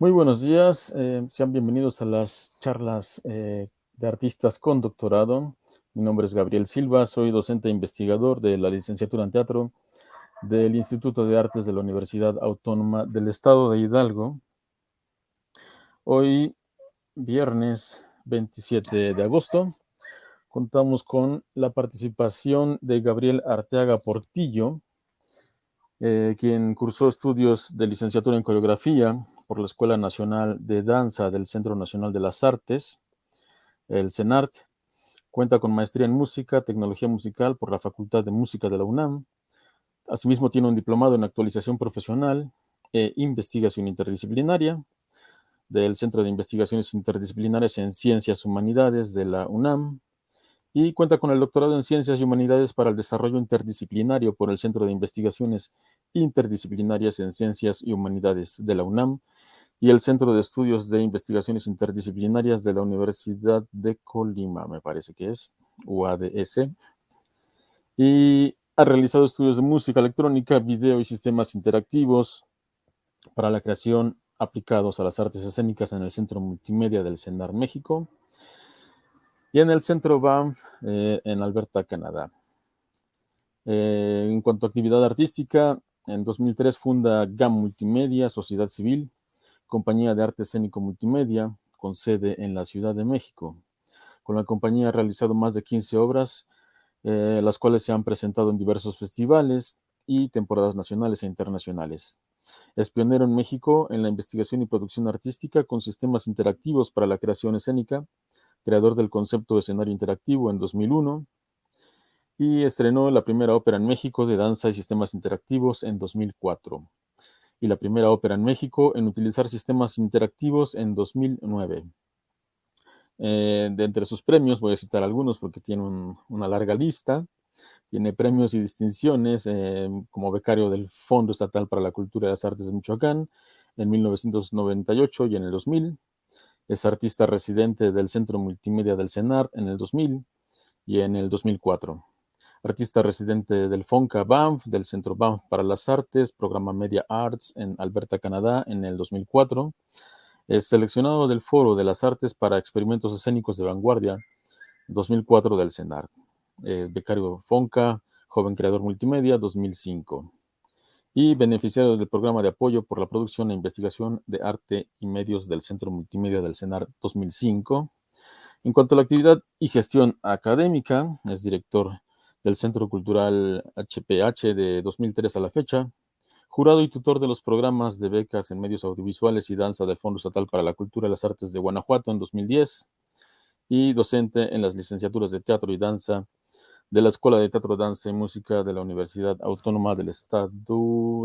Muy buenos días, eh, sean bienvenidos a las charlas eh, de artistas con doctorado. Mi nombre es Gabriel Silva, soy docente e investigador de la licenciatura en teatro del Instituto de Artes de la Universidad Autónoma del Estado de Hidalgo. Hoy, viernes 27 de agosto, contamos con la participación de Gabriel Arteaga Portillo, eh, quien cursó estudios de licenciatura en coreografía por la Escuela Nacional de Danza del Centro Nacional de las Artes, el CENART. Cuenta con maestría en música, tecnología musical por la Facultad de Música de la UNAM. Asimismo, tiene un diplomado en actualización profesional e investigación interdisciplinaria del Centro de Investigaciones Interdisciplinarias en Ciencias Humanidades de la UNAM y cuenta con el doctorado en Ciencias y Humanidades para el Desarrollo Interdisciplinario por el Centro de Investigaciones Interdisciplinarias en Ciencias y Humanidades de la UNAM y el Centro de Estudios de Investigaciones Interdisciplinarias de la Universidad de Colima, me parece que es, UADS. Y ha realizado estudios de música electrónica, video y sistemas interactivos para la creación aplicados a las artes escénicas en el Centro Multimedia del CENAR México y en el Centro Banff eh, en Alberta, Canadá. Eh, en cuanto a actividad artística, en 2003 funda GAM Multimedia, Sociedad Civil, compañía de arte escénico multimedia, con sede en la Ciudad de México. Con la compañía ha realizado más de 15 obras, eh, las cuales se han presentado en diversos festivales y temporadas nacionales e internacionales. Es pionero en México en la investigación y producción artística con sistemas interactivos para la creación escénica, creador del concepto de escenario interactivo en 2001, y estrenó la primera ópera en México de danza y sistemas interactivos en 2004 y la primera ópera en México en utilizar sistemas interactivos en 2009. Eh, de entre sus premios, voy a citar algunos porque tiene una larga lista. Tiene premios y distinciones eh, como becario del Fondo Estatal para la Cultura y las Artes de Michoacán en 1998 y en el 2000. Es artista residente del Centro Multimedia del CENAR en el 2000 y en el 2004 artista residente del FONCA Banff, del Centro Banff para las Artes, programa Media Arts en Alberta, Canadá, en el 2004. Es seleccionado del Foro de las Artes para Experimentos Escénicos de Vanguardia, 2004 del CENAR. Eh, becario FONCA, Joven Creador Multimedia, 2005. Y beneficiario del programa de apoyo por la producción e investigación de arte y medios del Centro Multimedia del CENAR 2005. En cuanto a la actividad y gestión académica, es director del Centro Cultural HPH de 2003 a la fecha, jurado y tutor de los programas de becas en medios audiovisuales y danza del Fondo Estatal para la Cultura y las Artes de Guanajuato en 2010, y docente en las licenciaturas de Teatro y Danza de la Escuela de Teatro, Danza y Música de la Universidad Autónoma del Estado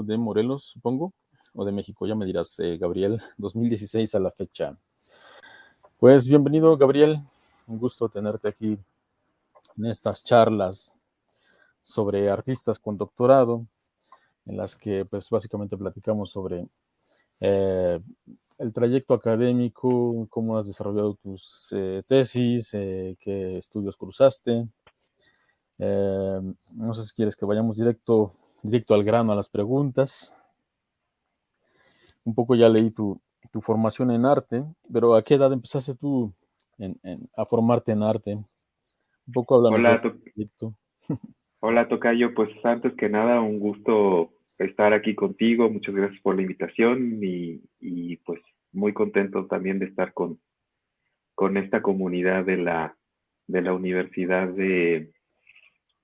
de Morelos, supongo, o de México, ya me dirás, eh, Gabriel, 2016 a la fecha. Pues bienvenido, Gabriel, un gusto tenerte aquí en estas charlas sobre artistas con doctorado, en las que pues básicamente platicamos sobre eh, el trayecto académico, cómo has desarrollado tus eh, tesis, eh, qué estudios cruzaste. No sé si quieres que vayamos directo, directo al grano a las preguntas. Un poco ya leí tu, tu formación en arte, pero ¿a qué edad empezaste tú a formarte en arte? Un poco hablando Hola, Hola, Tocayo. Pues antes que nada, un gusto estar aquí contigo. Muchas gracias por la invitación y, pues muy contento también de estar con, con esta comunidad de la, de la Universidad de,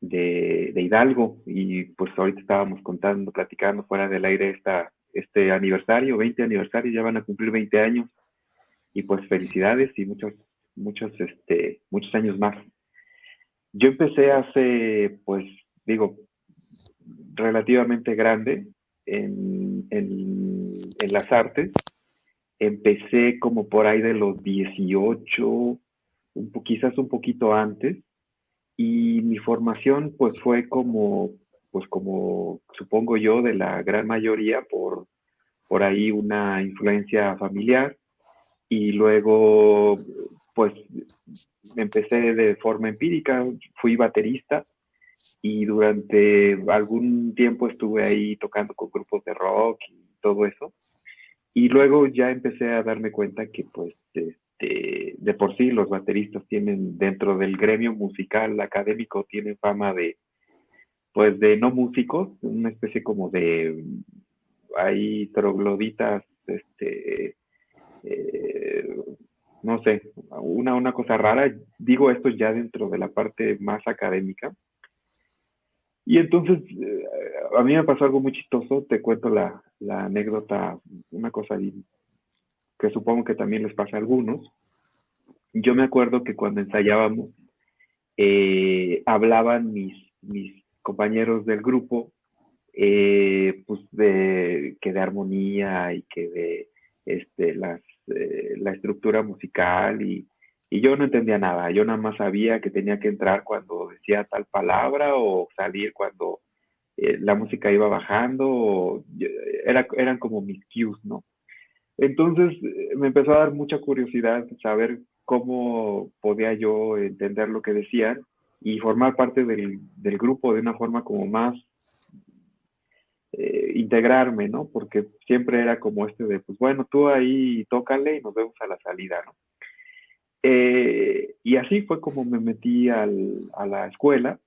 de, Hidalgo. Y pues ahorita estábamos contando, platicando fuera del aire esta, este aniversario, 20 aniversario, ya van a cumplir 20 años. Y pues felicidades y muchos, muchos, este, muchos años más. Yo empecé hace, pues, digo, relativamente grande en, las artes. Empecé como por ahí de los 18, un quizás un poquito antes, y mi formación pues fue como, pues como supongo yo, de la gran mayoría por, por ahí una influencia familiar y luego pues empecé de forma empírica, fui baterista y durante algún tiempo estuve ahí tocando con grupos de rock y todo eso. Y luego ya empecé a darme cuenta que pues este, de por sí los bateristas tienen dentro del gremio musical académico tienen fama de pues de no músicos, una especie como de hay trogloditas, este, eh, no sé, una, una cosa rara. Digo esto ya dentro de la parte más académica. Y entonces, eh, a mí me pasó algo muy chistoso, te cuento la, anécdota, una cosa que supongo que también les pasa a algunos. Yo me acuerdo que cuando ensayábamos, eh, hablaban mis, compañeros del grupo, eh, pues de que de armonía y que de este, las, la estructura musical y, yo no entendía nada, yo nada más sabía que tenía que entrar cuando decía tal palabra o salir cuando eh, la música iba bajando, era, eran como mis cues, ¿no? Entonces eh, me empezó a dar mucha curiosidad saber cómo podía yo entender lo que decían y formar parte del, del grupo de una forma como más eh, integrarme, ¿no? Porque siempre era como este de, pues bueno, tú ahí tócale y nos vemos a la salida, ¿no? Eh, y así fue como me metí al, a la escuela.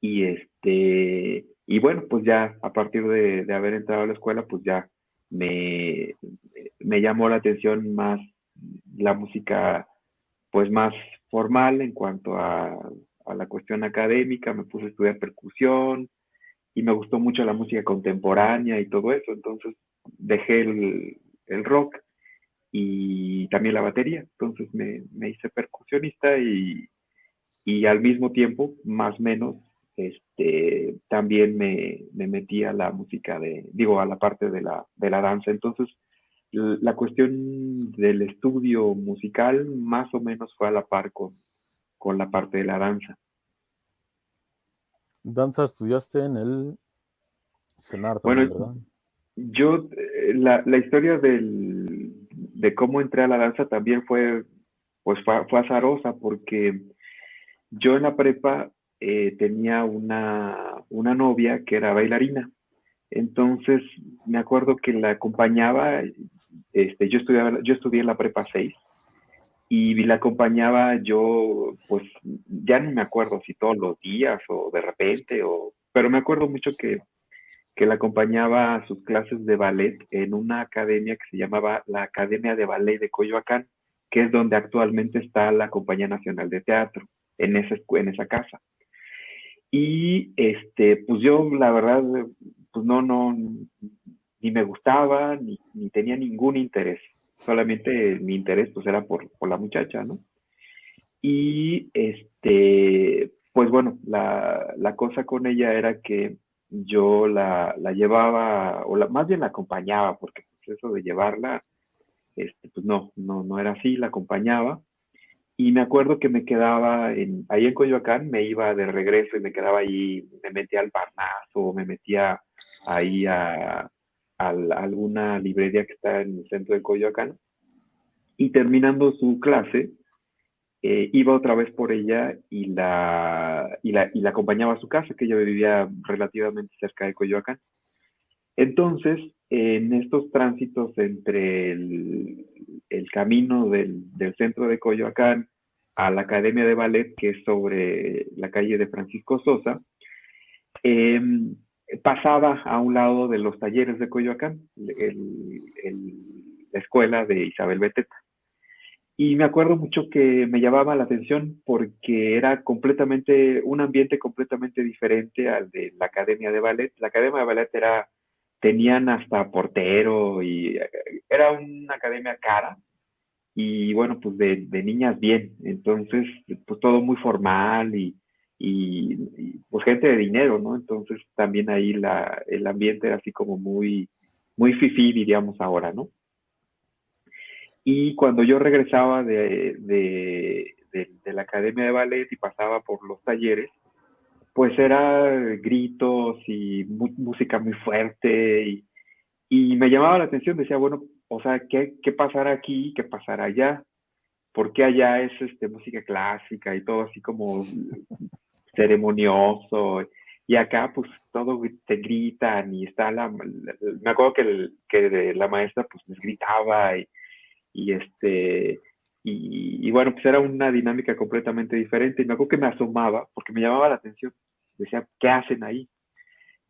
Y este, y bueno, pues ya a partir de, de, haber entrado a la escuela, pues ya me, me llamó la atención más la música, pues más formal en cuanto a, a la cuestión académica. Me puse a estudiar percusión y me gustó mucho la música contemporánea y todo eso. Entonces dejé el, el rock y también la batería. Entonces me, me hice percusionista y, y, al mismo tiempo, más o menos, este, también me, me, metí a la música de, digo, a la parte de la, de la danza. Entonces, la cuestión del estudio musical más o menos fue a la par con, con la parte de la danza. Danza estudiaste en el CENAR también, bueno, ¿verdad? Yo, eh, la, la historia del, de cómo entré a la danza también fue, pues fue, azarosa porque yo en la prepa eh, tenía una, una novia que era bailarina. Entonces, me acuerdo que la acompañaba, este, yo, estudiaba, yo estudié en la prepa 6 y la acompañaba yo, pues ya no me acuerdo si todos los días o de repente, o, pero me acuerdo mucho que que la acompañaba a sus clases de ballet en una academia que se llamaba la Academia de Ballet de Coyoacán, que es donde actualmente está la Compañía Nacional de Teatro, en esa, en esa casa. Y este, pues yo la verdad, pues no, no, ni me gustaba, ni, ni tenía ningún interés. Solamente mi interés pues era por, por la muchacha, ¿no? Y este, pues bueno, la, la cosa con ella era que yo la, la llevaba, o la, más bien la acompañaba, porque pues, eso de llevarla, este, pues no, no, no era así, la acompañaba. Y me acuerdo que me quedaba en, ahí en Coyoacán, me iba de regreso y me quedaba ahí, me metía al Parnaso, me metía ahí a, alguna librería que está en el centro de Coyoacán. Y terminando su clase, eh, iba otra vez por ella y la, y la, y, la, acompañaba a su casa, que ella vivía relativamente cerca de Coyoacán. Entonces, en estos tránsitos entre el, el camino del, del, centro de Coyoacán a la Academia de Ballet, que es sobre la calle de Francisco Sosa, eh, pasaba a un lado de los talleres de Coyoacán, el, la escuela de Isabel Beteta. Y me acuerdo mucho que me llamaba la atención porque era completamente, un ambiente completamente diferente al de la Academia de Ballet. La Academia de Ballet era, tenían hasta portero y era una academia cara y bueno, pues de, de niñas bien. Entonces, pues todo muy formal y, y, pues gente de dinero, ¿no? Entonces también ahí la, el ambiente era así como muy, muy fifí, diríamos ahora, ¿no? Y cuando yo regresaba de, de, de, la academia de ballet y pasaba por los talleres, pues era gritos y música muy fuerte y, y, me llamaba la atención, decía, bueno, o sea, ¿qué, qué pasará aquí? ¿Qué pasará allá? Porque allá es este, música clásica y todo así como ceremonioso? y acá pues todo te gritan y está la, me acuerdo que, que la maestra pues gritaba y, y este, y, bueno, pues era una dinámica completamente diferente. Y me acuerdo que me asomaba, porque me llamaba la atención. Decía, ¿qué hacen ahí?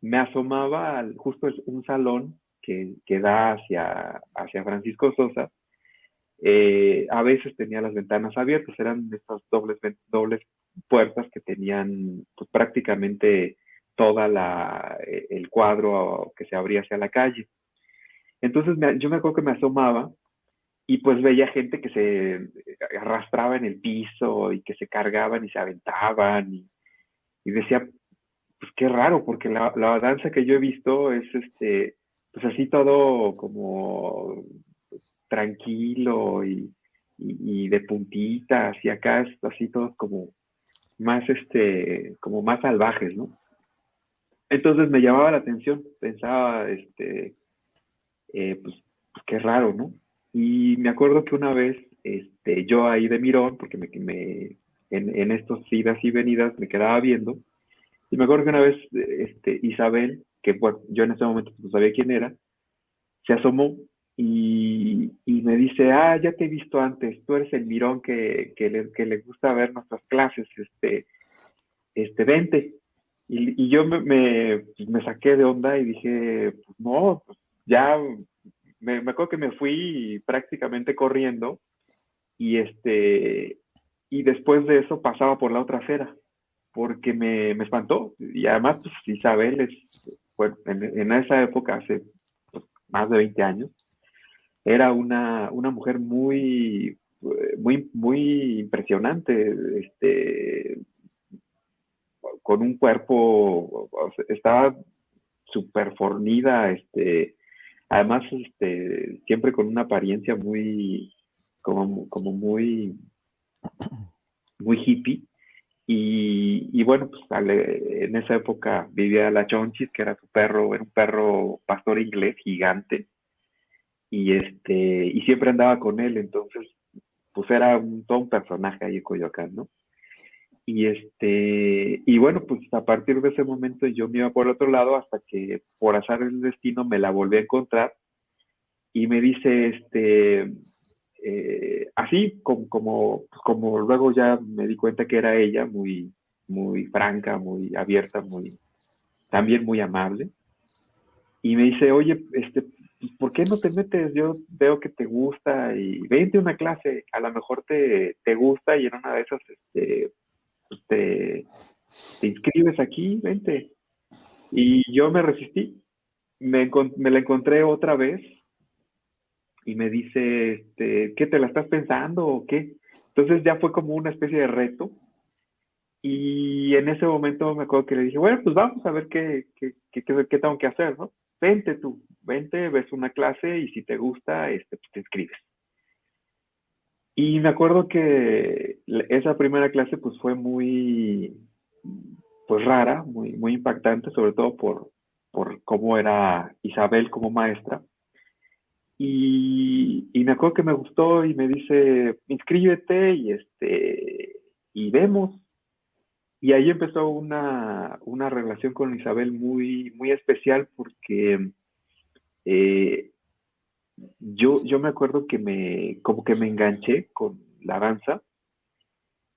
Me asomaba al, justo un salón que, que da hacia, hacia Francisco Sosa. Eh, a veces tenía las ventanas abiertas, eran estas dobles, dobles puertas que tenían pues, prácticamente toda la, eh, el cuadro que se abría hacia la calle. Entonces yo me acuerdo que me asomaba y pues veía gente que se arrastraba en el piso y que se cargaban y se aventaban y, decía, pues qué raro, porque la, danza que yo he visto es este, pues así todo como tranquilo y, de puntitas y acá es así todo como más este, como más salvajes, ¿no? Entonces me llamaba la atención, pensaba, este, eh, pues, pues qué raro, ¿no? Y me acuerdo que una vez, este, yo ahí de mirón, porque me en, estos idas y venidas me quedaba viendo, y me acuerdo que una vez este, Isabel, que bueno, yo en ese momento no sabía quién era, se asomó y, y, me dice, ah, ya te he visto antes, tú eres el mirón que, que, le, que le gusta ver nuestras clases, este, este, vente. Y, y yo me, me, pues, me, saqué de onda y dije, pues no, pues ya me, acuerdo que me fui prácticamente corriendo y este y después de eso pasaba por la otra acera porque me, espantó. Y además pues, Isabel es en, esa época hace pues, más de 20 años era una, una mujer muy muy muy impresionante este con un cuerpo estaba súper fornida este Además, este, siempre con una apariencia muy, como, como muy, muy hippie. Y, bueno, pues en esa época vivía la Chonchis, que era su perro, era un perro pastor inglés gigante. Y este, y siempre andaba con él, entonces, pues era un, todo un personaje ahí en Coyoacán, ¿no? Y este, y bueno, pues a partir de ese momento yo me iba por otro lado hasta que por azar el destino me la volví a encontrar y me dice, este, eh, así como, como, como luego ya me di cuenta que era ella, muy, muy franca, muy abierta, muy, también muy amable. Y me dice, oye, este, pues, ¿por qué no te metes? Yo veo que te gusta y vente a una clase, a lo mejor te, te gusta y en una de esas, este, pues, te, inscribes aquí, vente. Y yo me resistí, me, la encontré otra vez y me dice, este, ¿qué te la estás pensando o qué? Entonces ya fue como una especie de reto. Y en ese momento me acuerdo que le dije, bueno, pues vamos a ver qué, qué, qué, qué tengo que hacer, ¿no? Vente tú, vente, ves una clase y si te gusta, este, pues te inscribes. Y me acuerdo que esa primera clase pues fue muy, pues rara, muy, muy impactante, sobre todo por, por cómo era Isabel como maestra. Y, me acuerdo que me gustó y me dice, inscríbete y, este, y vemos. Y ahí empezó una, una relación con Isabel muy, muy especial porque eh, yo, yo me acuerdo que me, como que me enganché con la danza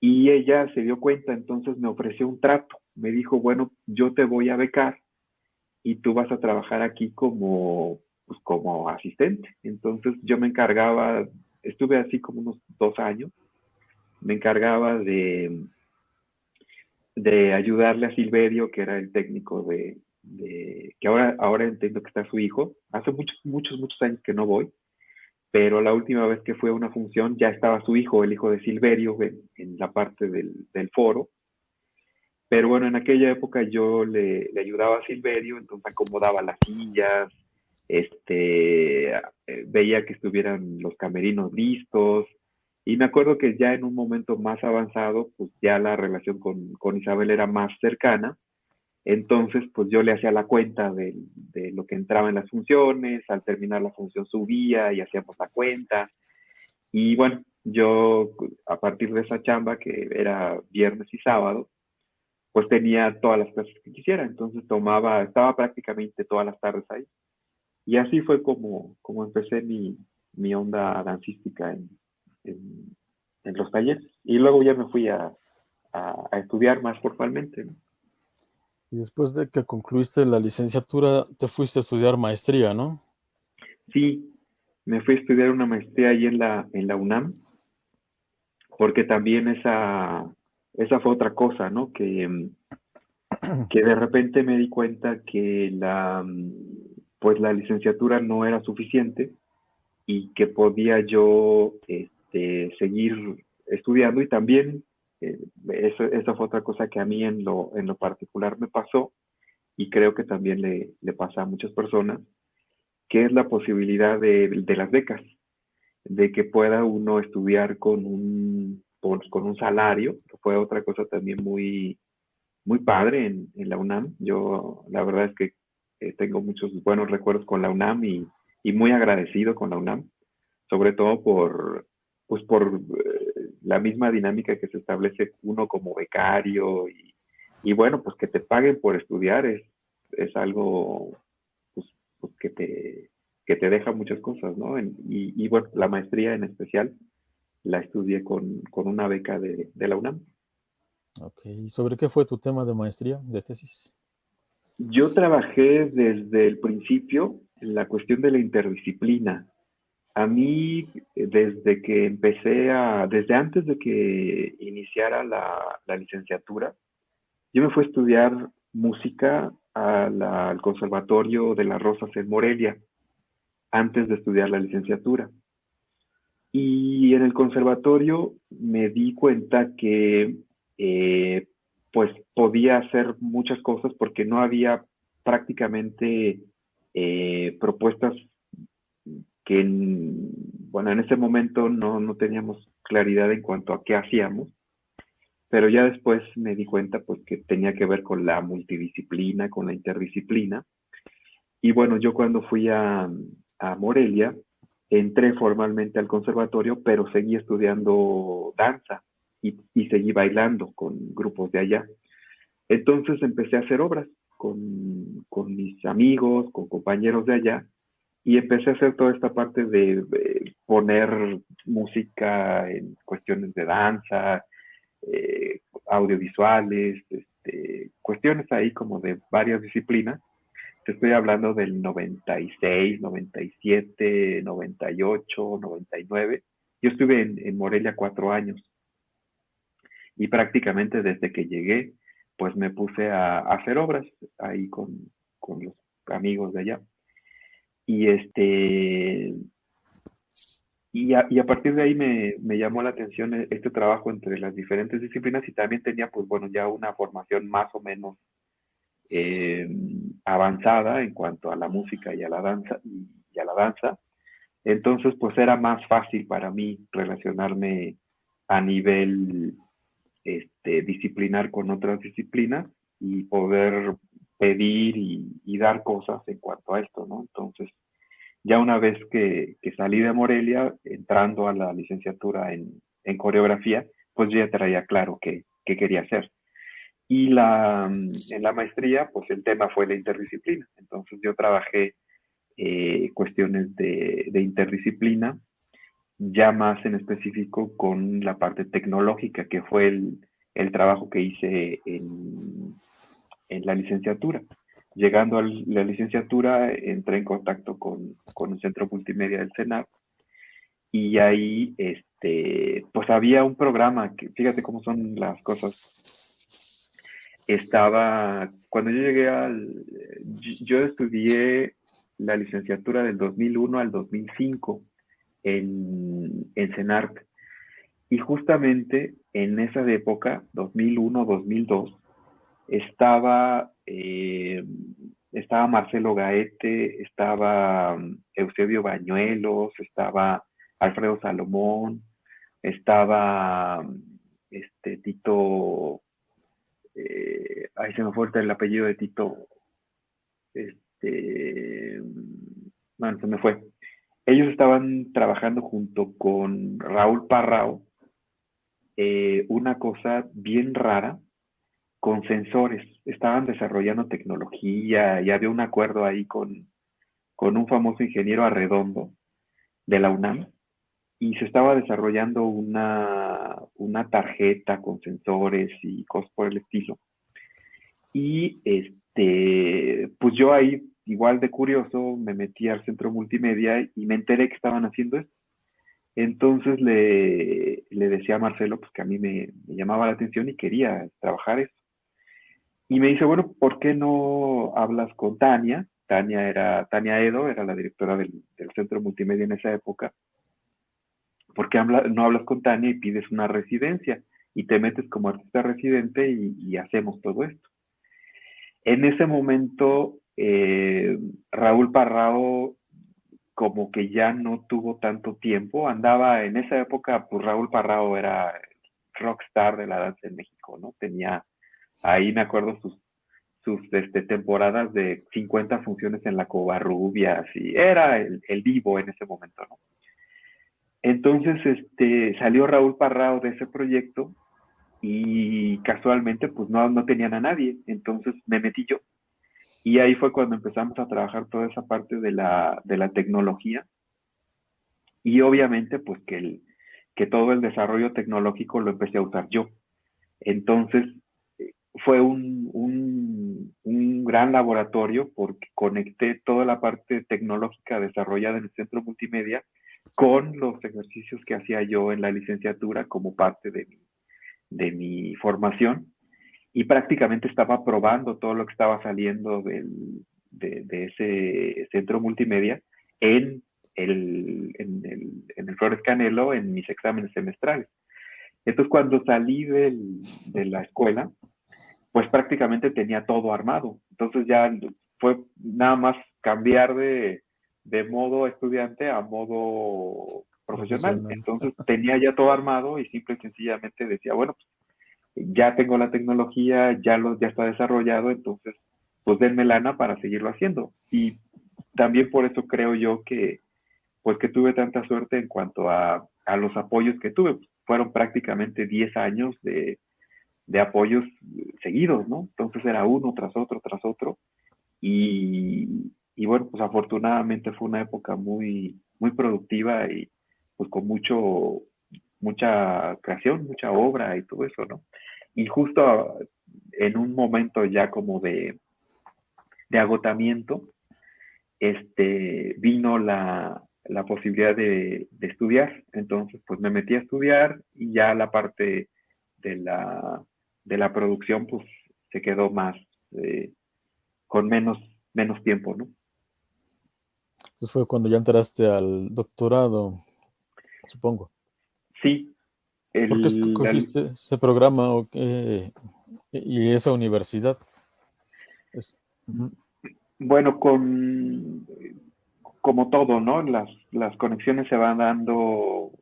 y ella se dio cuenta, entonces me ofreció un trato. Me dijo, bueno, yo te voy a becar y tú vas a trabajar aquí como, pues, como asistente. Entonces yo me encargaba, estuve así como unos dos años, me encargaba de, de ayudarle a Silverio, que era el técnico de, que ahora, ahora entiendo que está su hijo. Hace muchos, muchos, muchos años que no voy, pero la última vez que fue a una función ya estaba su hijo, el hijo de Silverio, en, la parte del, foro. Pero bueno, en aquella época yo le, ayudaba a Silverio, entonces acomodaba las sillas, este, veía que estuvieran los camerinos listos, y me acuerdo que ya en un momento más avanzado, pues ya la relación con, con Isabel era más cercana, entonces, pues yo le hacía la cuenta de, lo que entraba en las funciones, al terminar la función subía y hacíamos la cuenta. Y bueno, yo a partir de esa chamba, que era viernes y sábado, pues tenía todas las clases que quisiera, entonces tomaba, estaba prácticamente todas las tardes ahí. Y así fue como, como empecé mi, mi onda dancística en, en, los talleres. Y luego ya me fui a, a, estudiar más formalmente. Y después de que concluiste la licenciatura, te fuiste a estudiar maestría, ¿no? Sí, me fui a estudiar una maestría ahí en la, en la UNAM, porque también esa, esa fue otra cosa, ¿no? Que, que de repente me di cuenta que la, pues la licenciatura no era suficiente y que podía yo este, seguir estudiando y también eh, eso, esa fue otra cosa que a mí en lo, en lo particular me pasó y creo que también le, le pasa a muchas personas, que es la posibilidad de, de las becas, de que pueda uno estudiar con un, con un salario, fue otra cosa también muy, muy padre en, en la UNAM. Yo la verdad es que eh, tengo muchos buenos recuerdos con la UNAM y, muy agradecido con la UNAM, sobre todo por, pues por eh, la misma dinámica que se establece uno como becario y, bueno, pues que te paguen por estudiar es, es algo pues, pues que, te, que te deja muchas cosas, ¿no? y, y, bueno, la maestría en especial la estudié con, con una beca de, de, la UNAM. Ok, ¿y sobre qué fue tu tema de maestría, de tesis? Yo trabajé desde el principio en la cuestión de la interdisciplina. A mí, desde que empecé a, desde antes de que iniciara la, licenciatura, yo me fui a estudiar música al Conservatorio de las Rosas en Morelia, antes de estudiar la licenciatura. Y en el conservatorio me di cuenta que eh, pues podía hacer muchas cosas porque no había prácticamente eh, propuestas que, en, bueno, en ese momento no, no teníamos claridad en cuanto a qué hacíamos, pero ya después me di cuenta pues que tenía que ver con la multidisciplina, con la interdisciplina. Y bueno, yo cuando fui a, a Morelia, entré formalmente al conservatorio, pero seguí estudiando danza y, y, seguí bailando con grupos de allá. Entonces empecé a hacer obras con, con mis amigos, con compañeros de allá, y empecé a hacer toda esta parte de, poner música en cuestiones de danza, eh, audiovisuales, este, cuestiones ahí como de varias disciplinas. Te estoy hablando del 96, 97, 98, 99. Yo estuve en, en Morelia cuatro años y prácticamente desde que llegué, pues me puse a, hacer obras ahí con, con los amigos de allá. Y este, y a, y a, partir de ahí me, me, llamó la atención este trabajo entre las diferentes disciplinas y también tenía, pues bueno, ya una formación más o menos eh, avanzada en cuanto a la música y a la danza y, a la danza. Entonces, pues era más fácil para mí relacionarme a nivel este, disciplinar con otras disciplinas y poder pedir y, dar cosas en cuanto a esto, ¿no? Entonces, ya una vez que, salí de Morelia, entrando a la licenciatura en, coreografía, pues ya traía claro qué, quería hacer. Y en la maestría, pues el tema fue la interdisciplina. Entonces yo trabajé eh, cuestiones de, interdisciplina, ya más en específico con la parte tecnológica, que fue el, el trabajo que hice en, en la licenciatura. Llegando a la licenciatura, entré en contacto con, con el Centro Multimedia del Senado y ahí, este, pues había un programa, que fíjate cómo son las cosas. Estaba, cuando yo llegué al, yo estudié la licenciatura del 2001 al 2005 en, en. Y justamente en esa época, 2001-2002, estaba, eh, estaba Marcelo Gaete, estaba Eusebio Bañuelos, estaba Alfredo Salomón, estaba este Tito, eh, ahí se me fue el apellido de Tito, este, se me fue. Ellos estaban trabajando junto con Raúl Parrao, eh, una cosa bien rara, con sensores. Estaban desarrollando tecnología y había un acuerdo ahí con, con un famoso ingeniero arredondo de la UNAM y se estaba desarrollando una, una tarjeta con sensores y cosas por el estilo. Y este, pues yo ahí, igual de curioso, me metí al centro multimedia y me enteré que estaban haciendo esto. Entonces le, le decía a Marcelo pues, que a mí me, llamaba la atención y quería trabajar eso. Y me dice, bueno, ¿por qué no hablas con Tania? Tania era, Tania Edo era la directora del, del centro multimedia en esa época. ¿Por qué no hablas con Tania y pides una residencia? Y te metes como artista residente y, hacemos todo esto. En ese momento, eh, Raúl Parrao como que ya no tuvo tanto tiempo, andaba en esa época, pues Raúl Parrao era rockstar de la danza en México, ¿no? Tenía, ahí me acuerdo sus, sus este, temporadas de 50 funciones en la Covarrubias y era el, el vivo en ese momento, ¿no? Entonces, este, salió Raúl Parrao de ese proyecto y casualmente, pues no, no tenían a nadie. Entonces me metí yo. Y ahí fue cuando empezamos a trabajar toda esa parte de la, de la tecnología. Y obviamente, pues que, el, que todo el desarrollo tecnológico lo empecé a usar yo. Entonces, fue un, un, gran laboratorio porque conecté toda la parte tecnológica desarrollada en el centro multimedia con los ejercicios que hacía yo en la licenciatura como parte de mi, de mi formación y prácticamente estaba probando todo lo que estaba saliendo del, de, ese centro multimedia en el, en el, en el Flores Canelo en mis exámenes semestrales. Entonces, cuando salí del, de la escuela, pues prácticamente tenía todo armado. Entonces ya fue nada más cambiar de, de modo estudiante a modo profesional. Entonces tenía ya todo armado y simple y sencillamente decía, bueno, pues, ya tengo la tecnología, ya, lo, ya está desarrollado, entonces pues denme lana para seguirlo haciendo. Y también por eso creo yo que pues que tuve tanta suerte en cuanto a, a los apoyos que tuve. Fueron prácticamente 10 años de, de apoyos seguidos, ¿no? Entonces era uno tras otro, tras otro. Y, y bueno, pues afortunadamente fue una época muy, muy productiva y pues con mucho, mucha creación, mucha obra y todo eso, ¿no? Y justo en un momento ya como de, de agotamiento, este, vino la, la posibilidad de, de, estudiar. Entonces, pues me metí a estudiar y ya la parte de la, de la producción, pues se quedó más, eh, con menos, menos tiempo, ¿no? Entonces fue cuando ya entraste al doctorado, supongo. Sí. ¿Por qué escogiste ese programa o y esa universidad? Bueno, con como todo, ¿no? Las, las conexiones se van dando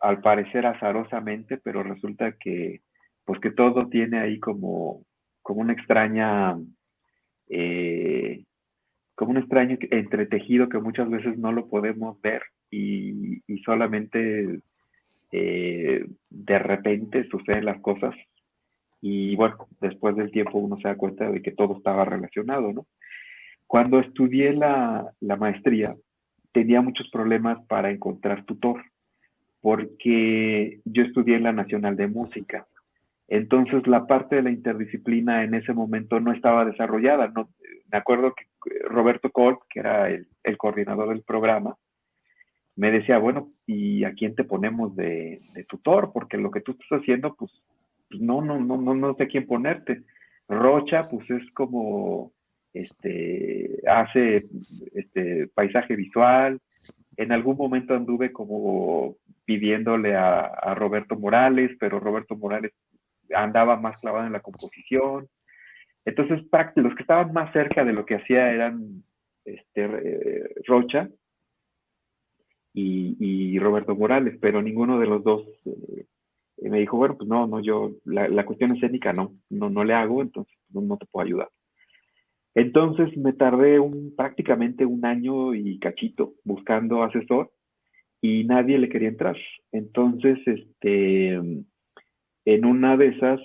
al parecer azarosamente, pero resulta que pues que todo tiene ahí como, como una extraña eh, como un extraño entretejido que muchas veces no lo podemos ver y, solamente eh, de repente suceden las cosas y bueno, después del tiempo uno se da cuenta de que todo estaba relacionado, ¿no? Cuando estudié la, maestría, tenía muchos problemas para encontrar tutor, porque yo estudié en la Nacional de Música. Entonces la parte de la interdisciplina en ese momento no estaba desarrollada. No, me acuerdo que Roberto Colt, que era el, coordinador del programa, me decía, bueno, ¿y a quién te ponemos de, tutor? Porque lo que tú estás haciendo, pues, pues, no, no, no, no, no sé quién ponerte. Rocha, pues es como, este, hace, este, paisaje visual. En algún momento anduve como pidiéndole a, a Roberto Morales, pero Roberto Morales andaba más clavado en la composición. Entonces, los que estaban más cerca de lo que hacía eran este, eh, Rocha y, Roberto Morales, pero ninguno de los dos eh, me dijo, bueno, pues no, no, yo, la, cuestión escénica no, no, no le hago, entonces no, te puedo ayudar. Entonces me tardé un, prácticamente un año y cachito buscando asesor y nadie le quería entrar. Entonces, este, en una de esas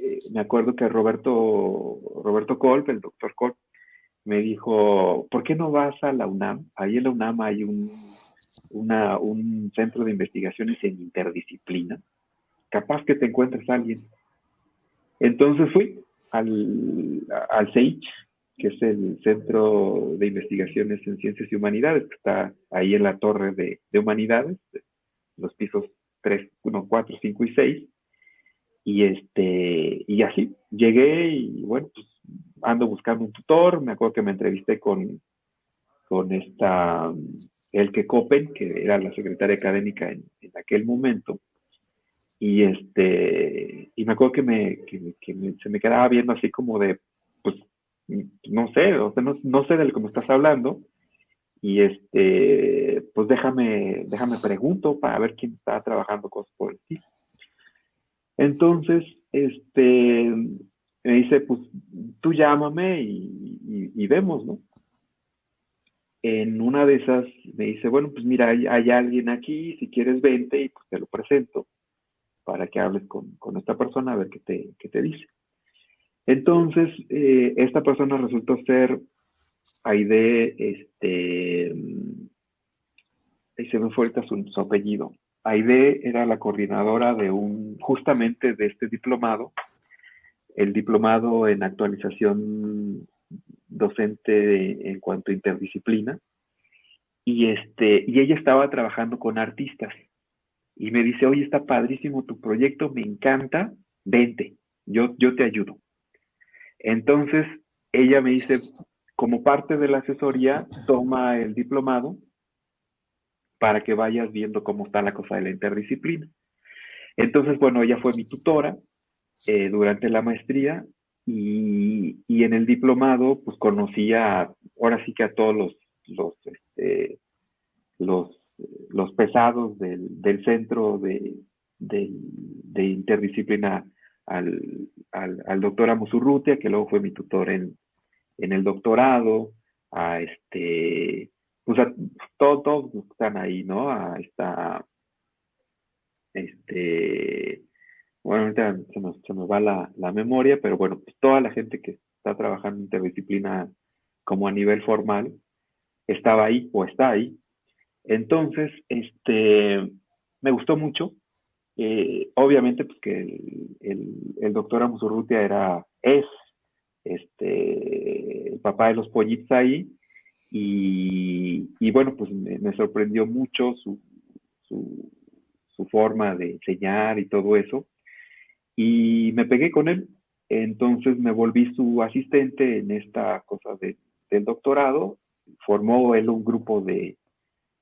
eh, me acuerdo que Roberto, Roberto Kolb, el doctor Kolb, me dijo, ¿por qué no vas a la UNAM? Ahí en la UNAM hay un, un centro de investigaciones en interdisciplina. Capaz que te encuentres alguien. Entonces fui al, al CEICH, que es el Centro de Investigaciones en Ciencias y Humanidades, que está ahí en la Torre de, de Humanidades, los pisos 3, 1, 4, 5 y 6. Y, este, y así, llegué y bueno, pues ando buscando un tutor, me acuerdo que me entrevisté con, con esta Elke Copen, que era la secretaria académica en, aquel momento, y este, y me acuerdo que, me, se me quedaba viendo así como de, pues, no sé, o sea, no, sé de que me estás hablando, y este, pues déjame, déjame pregunto para ver quién está trabajando cosas por el Entonces, este, me dice, pues tú llámame y, vemos, ¿no? En una de esas me dice, bueno, pues mira, hay, alguien aquí, si quieres vente y pues te lo presento para que hables con, esta persona a ver qué te, qué te dice. Entonces, eh, esta persona resultó ser Aide, este, se me fue su, su apellido. Aide era la coordinadora de un, justamente de este diplomado el diplomado en actualización docente en cuanto a interdisciplina. Y, este, y ella estaba trabajando con artistas. Y me dice, oye, está padrísimo tu proyecto, me encanta, vente, yo, yo te ayudo. Entonces, ella me dice, como parte de la asesoría, toma el diplomado para que vayas viendo cómo está la cosa de la interdisciplina. Entonces, bueno, ella fue mi tutora eh, durante la maestría y, en el diplomado pues conocía ahora sí que a todos los, los, este, los, pesados del, centro de, interdisciplina al, al, doctor Amusurrutia, que luego fue mi tutor en, el doctorado, a este, pues todos, todos están ahí, ¿no? A esta, este, bueno, ahorita se nos, se nos va la, la, memoria, pero bueno, pues toda la gente que está trabajando interdisciplina como a nivel formal estaba ahí o está ahí. Entonces, este, me gustó mucho. Eh, obviamente, pues que el, el, doctor Amusurrutia era, es, este, el papá de los pollitos ahí. Y, y bueno, pues me, me sorprendió mucho su, su, su forma de enseñar y todo eso y me pegué con él. Entonces me volví su asistente en esta cosa del doctorado. Formó él un grupo de,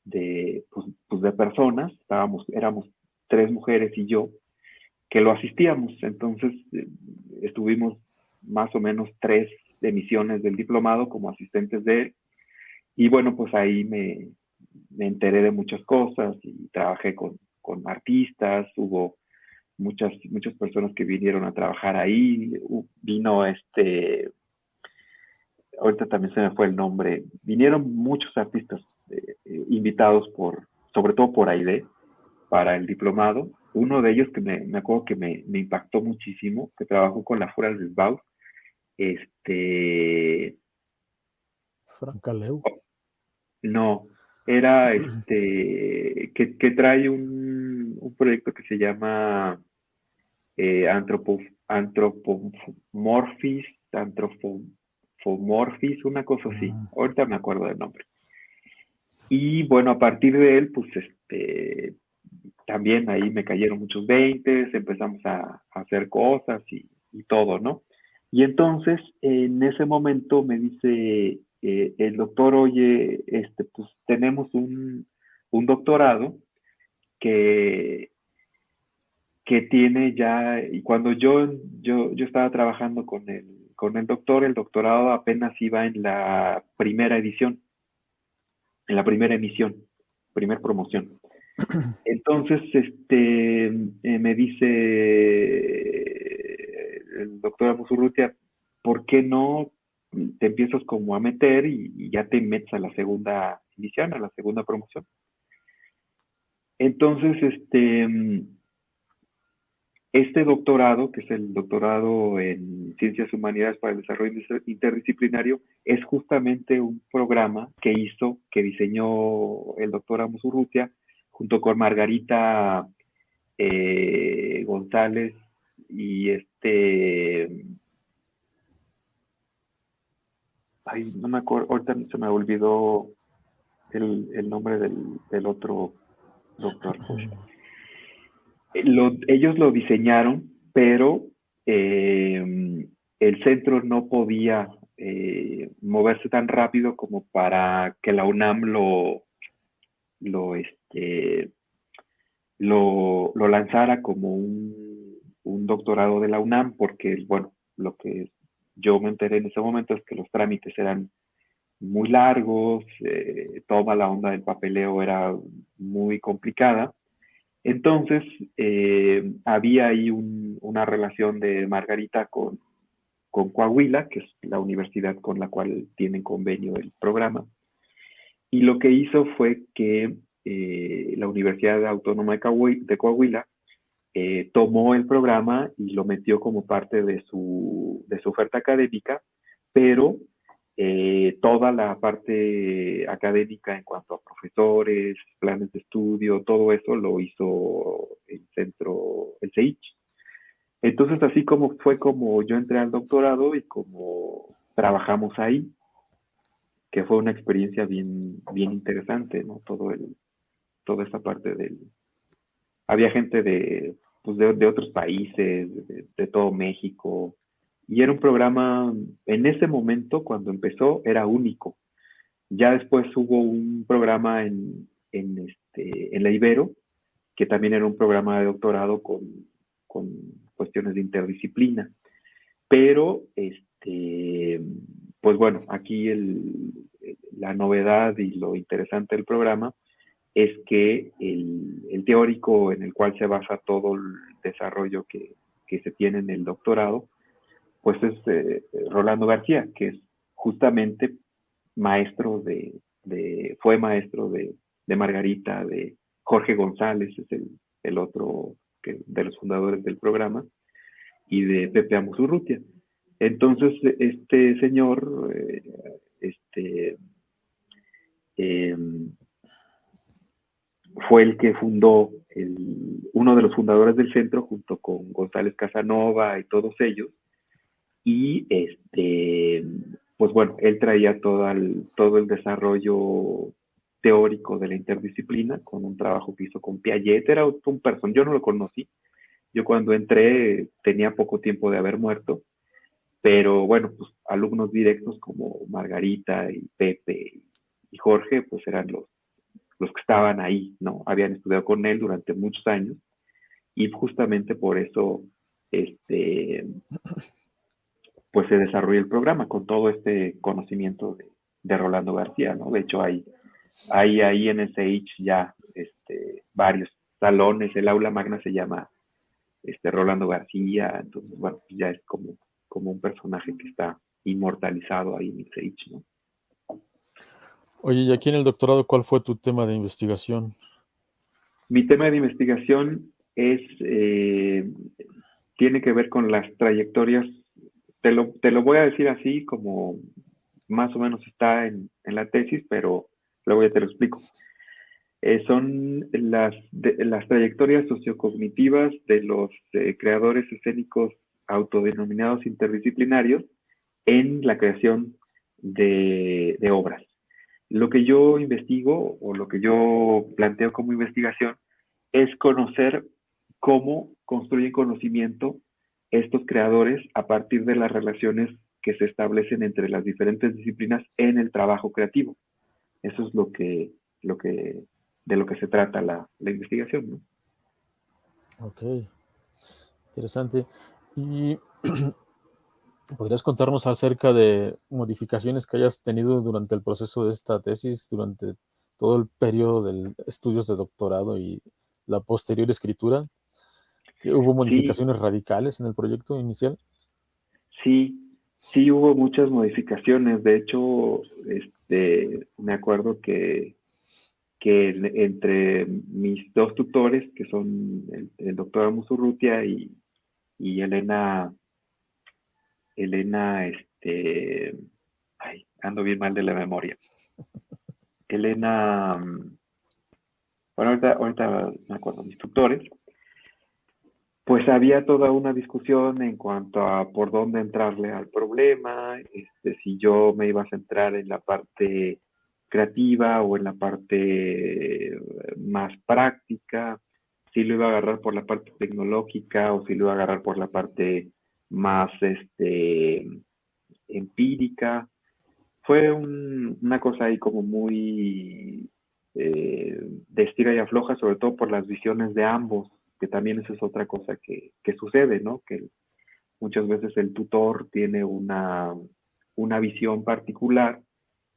de, pues, pues, de personas, estábamos, éramos tres mujeres y yo, que lo asistíamos. Entonces eh, estuvimos más o menos tres emisiones del diplomado como asistentes de él. Y bueno, pues ahí me, me enteré de muchas cosas y trabajé con, con artistas, hubo muchas, muchas personas que vinieron a trabajar ahí. Vino este, ahorita también se me fue el nombre, vinieron muchos artistas eh, eh, invitados por, sobre todo por AIDE, para el diplomado. Uno de ellos que me, me acuerdo que me, me, impactó muchísimo, que trabajó con la Fuera del Bau, este... Francaleu. No, era este, que, que trae un un proyecto que se llama eh, Antropomorphis, Antropomorphis, una cosa así. Ah. Ahorita me acuerdo del nombre. Y bueno, a partir de él, pues este, también ahí me cayeron muchos veintes, empezamos a, hacer cosas y, todo, ¿no? Y entonces, en ese momento me dice eh, el doctor, oye, este, pues tenemos un, un doctorado que, que tiene ya, y cuando yo, yo, yo estaba trabajando con el, con el doctor, el doctorado apenas iba en la primera edición, en la primera emisión, primer promoción. Entonces, este, eh, me dice el doctor Amusurrutia, ¿por qué no te empiezas como a meter y, y, ya te metes a la segunda edición, a la segunda promoción? Entonces, este, este doctorado, que es el doctorado en Ciencias Humanidades para el Desarrollo Interdisciplinario, es justamente un programa que hizo, que diseñó el doctor Amos Urrutia, junto con Margarita eh, González y este... Ay, no me acuerdo, ahorita se me olvidó el, nombre del, otro doctor. ellos lo diseñaron, pero eh, el centro no podía eh, moverse tan rápido como para que la UNAM lo, lo, este, lo, lanzara como un, un, doctorado de la UNAM, porque, bueno, lo que yo me enteré en ese momento es que los trámites eran muy largos, eh, toda la onda del papeleo era muy complicada. Entonces, eh, había ahí una relación de Margarita con, con Coahuila, que es la universidad con la cual tienen convenio el programa. Y lo que hizo fue que eh, la Universidad Autónoma de Coahuila, tomó el programa y lo metió como parte de su, de su oferta académica, pero eh, toda la parte académica en cuanto a profesores, planes de estudio, todo eso lo hizo el centro, el CEICH. Entonces, así como fue como yo entré al doctorado y como trabajamos ahí, que fue una experiencia bien, bien interesante, ¿no? Todo el, toda esa parte del... Había gente de, pues de, otros países, de todo México, y era un programa, en ese momento, cuando empezó, era único. Ya después hubo un programa en, en, este, la Ibero, que también era un programa de doctorado con, con cuestiones de interdisciplina. Pero, este, pues bueno, aquí el, la novedad y lo interesante del programa es que el, el, teórico en el cual se basa todo el desarrollo que, que se tiene en el doctorado, pues es eh, Rolando García, que es justamente maestro de, fue maestro de, Margarita, de Jorge González, es el, otro de los fundadores del programa, y de Pepe Amusurrutia. Entonces, este señor, eh, este, em, fue el que fundó, uno de los fundadores del centro, junto con González Casanova y todos ellos, y este, pues bueno, él traía todo el, todo el desarrollo teórico de la interdisciplina con un trabajo que hizo con Piaget, era un person, yo no lo conocí, yo cuando entré tenía poco tiempo de haber muerto, pero bueno, pues alumnos directos como Margarita y Pepe y Jorge, pues eran los, los que estaban ahí, ¿no? Habían estudiado con él durante muchos años y justamente por eso, este, pues se desarrolla el programa con todo este conocimiento de, Rolando García, ¿no? De hecho, hay, hay ahí en SH ya este, varios salones, el aula magna se llama este, Rolando García, entonces, bueno, pues ya es como, como un personaje que está inmortalizado ahí en SH, ¿no? Oye, y aquí en el doctorado, ¿cuál fue tu tema de investigación? Mi tema de investigación es, eh, tiene que ver con las trayectorias te lo, voy a decir así como más o menos está en, la tesis, pero luego ya te lo explico. Eh, son las, las trayectorias sociocognitivas de los eh, creadores escénicos autodenominados interdisciplinarios en la creación de, obras. Lo que yo investigo o lo que yo planteo como investigación es conocer cómo construyen conocimiento estos creadores a partir de las relaciones que se establecen entre las diferentes disciplinas en el trabajo creativo. Eso es lo que, lo que, de lo que se trata la, investigación. ¿no? Ok, interesante. ¿Y podrías contarnos acerca de modificaciones que hayas tenido durante el proceso de esta tesis, durante todo el periodo de estudios de doctorado y la posterior escritura? ¿Hubo modificaciones radicales en el proyecto inicial? Sí, sí hubo muchas modificaciones. De hecho, este, me acuerdo que, que entre mis dos tutores, que son el, doctor Amusurrutia y, y Elena, Elena, este, ay, ando bien mal de la memoria. Elena, bueno, ahorita, ahorita me acuerdo, mis tutores, pues había toda una discusión en cuanto a por dónde entrarle al problema, este, si yo me iba a centrar en la parte creativa o en la parte eh, más práctica, si lo iba a agarrar por la parte tecnológica o si lo iba a agarrar por la parte más este, empírica. Fue una cosa ahí como muy eh, de estira y afloja, sobre todo por las visiones de ambos, que también eso es otra cosa que, sucede, ¿no? Que muchas veces el tutor tiene una, una visión particular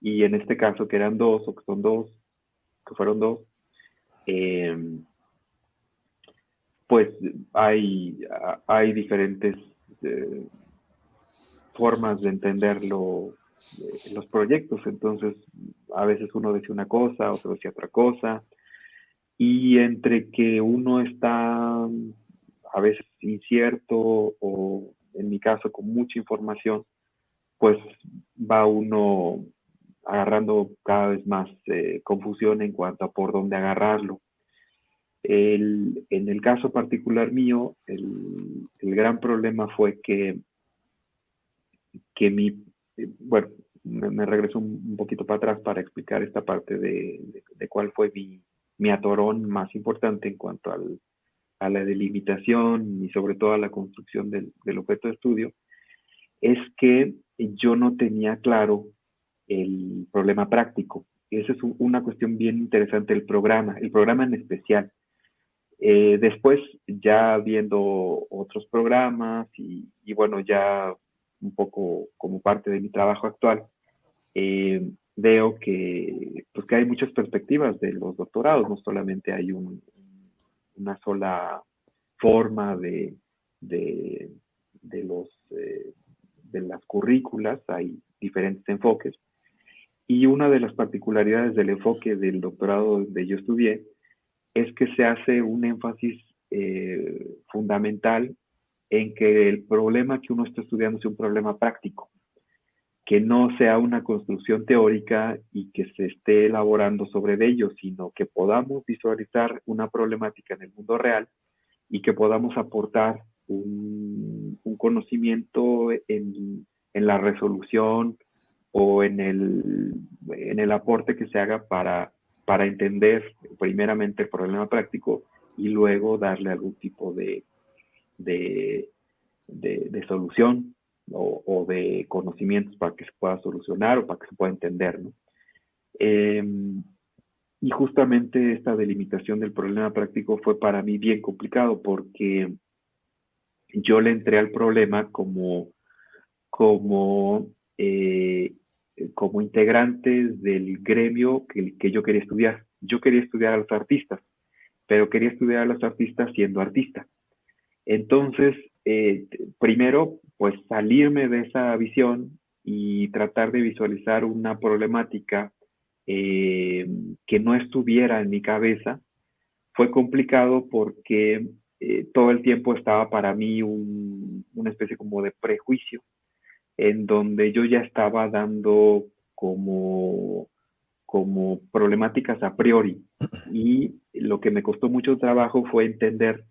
y en este caso que eran dos o que son dos, que fueron dos, eh, pues hay, hay diferentes eh, formas de entenderlo eh, los proyectos. Entonces, a veces uno dice una cosa, otro dice otra cosa. Y entre que uno está a veces incierto o en mi caso con mucha información, pues va uno agarrando cada vez más eh, confusión en cuanto a por dónde agarrarlo. En el caso particular mío, el, gran problema fue que, que mi, bueno, me, regreso un, poquito para atrás para explicar esta parte de, cuál fue mi, mi, atorón más importante en cuanto al, a la delimitación y sobre todo a la construcción del, objeto de estudio, es que yo no tenía claro el problema práctico. Esa es una cuestión bien interesante del programa, el programa en especial. Eh, después, ya viendo otros programas y, bueno, ya un poco como parte de mi trabajo actual, eh, veo que, pues que hay muchas perspectivas de los doctorados, no solamente hay una sola forma de, de, los, eh, de las currículas, hay diferentes enfoques. Y una de las particularidades del enfoque del doctorado donde yo estudié es que se hace un énfasis eh, fundamental en que el problema que uno está estudiando sea un problema práctico, que no sea una construcción teórica y que se esté elaborando sobre ello, sino que podamos visualizar una problemática en el mundo real y que podamos aportar un, conocimiento en, la resolución o en el, en el aporte que se haga para para entender primeramente el problema práctico y luego darle algún tipo de, de, solución o, de conocimientos para que se pueda solucionar o para que se pueda entender. Em, y justamente esta delimitación del problema práctico fue para mí bien complicado porque yo le entré al problema como, como eh, como integrantes del gremio que, que, yo quería estudiar. Yo quería estudiar a los artistas, pero quería estudiar a los artistas siendo artista. Entonces, eh, primero, pues salirme de esa visión y tratar de visualizar una problemática eh, que no estuviera en mi cabeza fue complicado porque eh, todo el tiempo estaba para mí una especie como de prejuicio en donde yo ya estaba dando como, como problemáticas a priori. Y lo que me costó mucho trabajo fue entender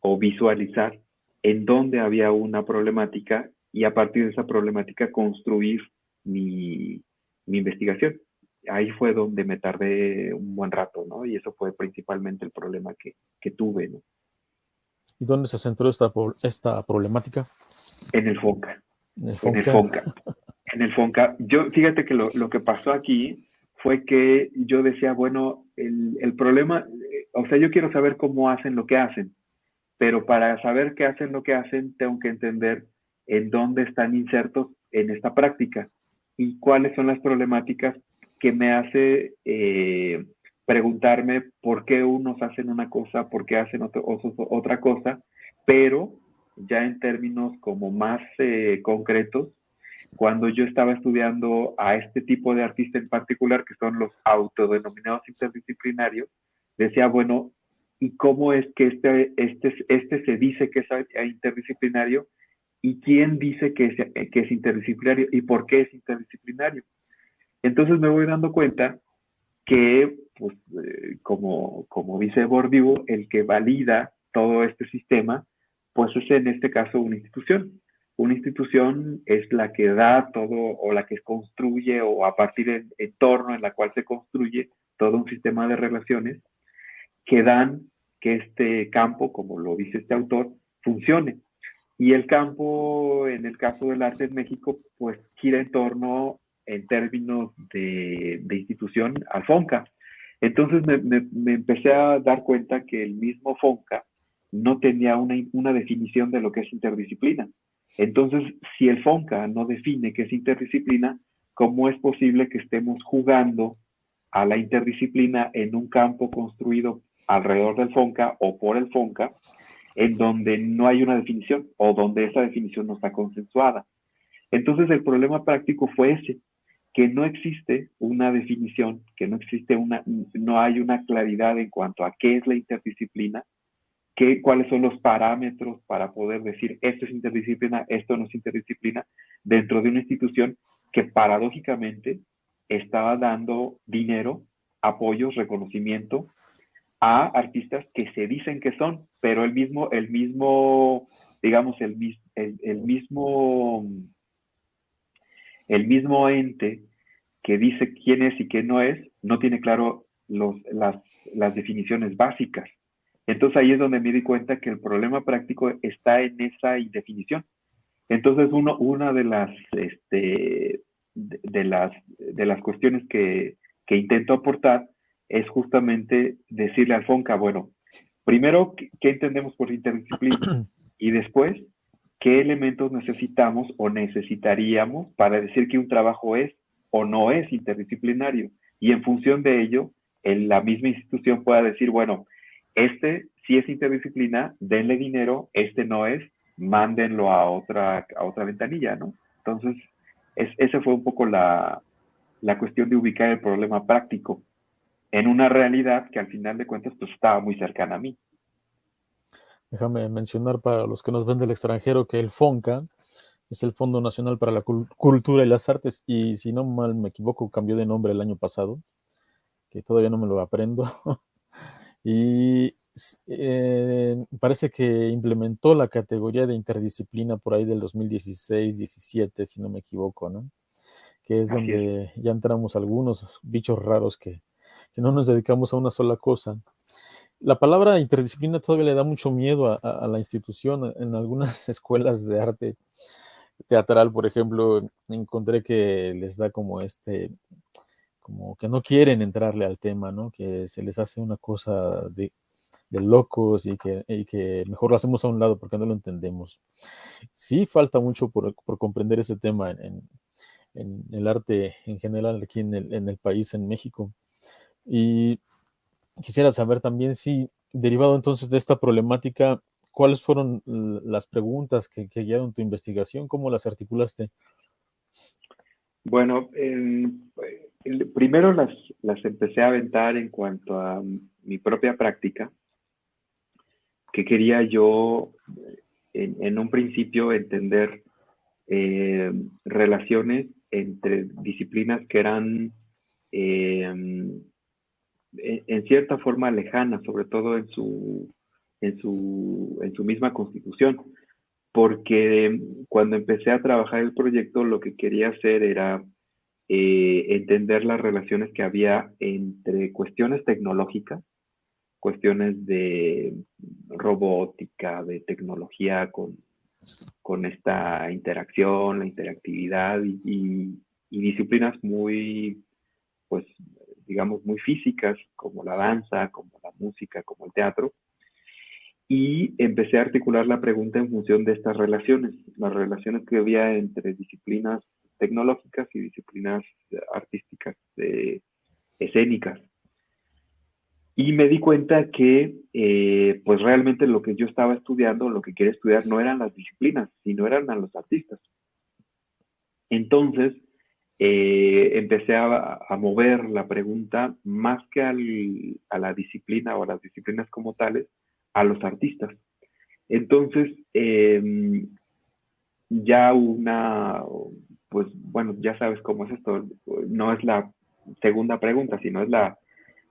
o visualizar en dónde había una problemática y a partir de esa problemática construir mi, investigación. Ahí fue donde me tardé un buen rato, ¿no? Y eso fue principalmente el problema que, tuve, ¿no? ¿Y dónde se centró esta, esta problemática? En el FONCA. En el Fonca. En el Fonca. Yo, fíjate que lo, que pasó aquí fue que yo decía, bueno, el, problema, eh, o sea, yo quiero saber cómo hacen lo que hacen, pero para saber qué hacen lo que hacen, tengo que entender en dónde están insertos en esta práctica y cuáles son las problemáticas que me hace eh, preguntarme por qué unos hacen una cosa, por qué hacen otra cosa, pero ya en términos como más eh, concretos, cuando yo estaba estudiando a este tipo de artista en particular, que son los autodenominados interdisciplinarios, decía, bueno, y cómo es que este, este, este se dice que es interdisciplinario y quién dice que es, que es interdisciplinario y por qué es interdisciplinario. Entonces me voy dando cuenta que, pues, eh, como, como dice Bordivo, el que valida todo este sistema, pues es en este caso una institución. Una institución es la que da todo o la que construye o a partir del entorno en la cual se construye todo un sistema de relaciones que dan que este campo, como lo dice este autor, funcione. Y el campo, en el caso del arte en México, pues gira en torno, en términos de, institución, al FONCA. Entonces me, empecé a dar cuenta que el mismo FONCA no tenía una, una definición de lo que es interdisciplina. Entonces, si el FONCA no define qué es interdisciplina, ¿cómo es posible que estemos jugando a la interdisciplina en un campo construido alrededor del FONCA o por el FONCA, en donde no hay una definición o donde esa definición no está consensuada? Entonces, el problema práctico fue ese, que no existe una definición, que no existe una, no hay una claridad en cuanto a qué es la interdisciplina, qué, cuáles son los parámetros para poder decir esto es interdisciplina, esto no es interdisciplina, dentro de una institución que paradójicamente estaba dando dinero, apoyos, reconocimiento a artistas que se dicen que son, pero el mismo, el mismo, digamos, el, el, mismo, el mismo ente que dice quién es y quién no es, no tiene claro los, las, las definiciones básicas. Entonces ahí es donde me di cuenta que el problema práctico está en esa indefinición. Entonces uno, una de las, este, de, las, de las cuestiones que, que, intento aportar es justamente decirle al FONCA, bueno, primero, ¿qué entendemos por interdisciplina? Y después, ¿qué elementos necesitamos o necesitaríamos para decir que un trabajo es o no es interdisciplinario? Y en función de ello, en la misma institución pueda decir, bueno, este si es interdisciplina, denle dinero, este no es, mándenlo a otra, a otra ventanilla, ¿no? Entonces, es, esa fue un poco la, la cuestión de ubicar el problema práctico en una realidad que al final de cuentas pues estaba muy cercana a mí. Déjame mencionar para los que nos ven del extranjero que el FONCA es el Fondo Nacional para la Cultura y las Artes y si no mal me equivoco cambió de nombre el año pasado, que todavía no me lo aprendo. y eh, parece que implementó la categoría de interdisciplina por ahí del 2016-17, si no me equivoco, ¿no? Que es donde ya entramos algunos bichos raros que, no nos dedicamos a una sola cosa. La palabra interdisciplina todavía le da mucho miedo a, la institución. En algunas escuelas de arte teatral, por ejemplo, encontré que les da como este, como que no quieren entrarle al tema, ¿no? Que se les hace una cosa de, locos y que, que, mejor lo hacemos a un lado porque no lo entendemos. Sí falta mucho por, por comprender ese tema en, en, el arte en general aquí en el, en el, país, en México. Y quisiera saber también si, derivado entonces de esta problemática, ¿cuáles fueron las preguntas que, guiaron tu investigación? ¿Cómo las articulaste? Bueno, primero las, las empecé a aventar en cuanto a mi propia práctica, que quería yo en, un principio entender eh, relaciones entre disciplinas que eran eh, en, cierta forma lejanas, sobre todo en su, en su, en su misma constitución, porque cuando empecé a trabajar el proyecto lo que quería hacer era eh, entender las relaciones que había entre cuestiones tecnológicas, cuestiones de robótica, de tecnología con, con esta interacción, la interactividad y, disciplinas muy, pues, digamos, muy físicas, como la danza, como la música, como el teatro. Y empecé a articular la pregunta en función de estas relaciones, las relaciones que había entre disciplinas tecnológicas y disciplinas artísticas eh, escénicas. Y me di cuenta que, eh, pues realmente lo que yo estaba estudiando, lo que quería estudiar, no eran las disciplinas, sino eran a los artistas. Entonces, eh, empecé a, mover la pregunta más que a la disciplina o a las disciplinas como tales, a los artistas. Entonces, em, ya una, pues bueno, ya sabes cómo es esto, no es la segunda pregunta, sino es la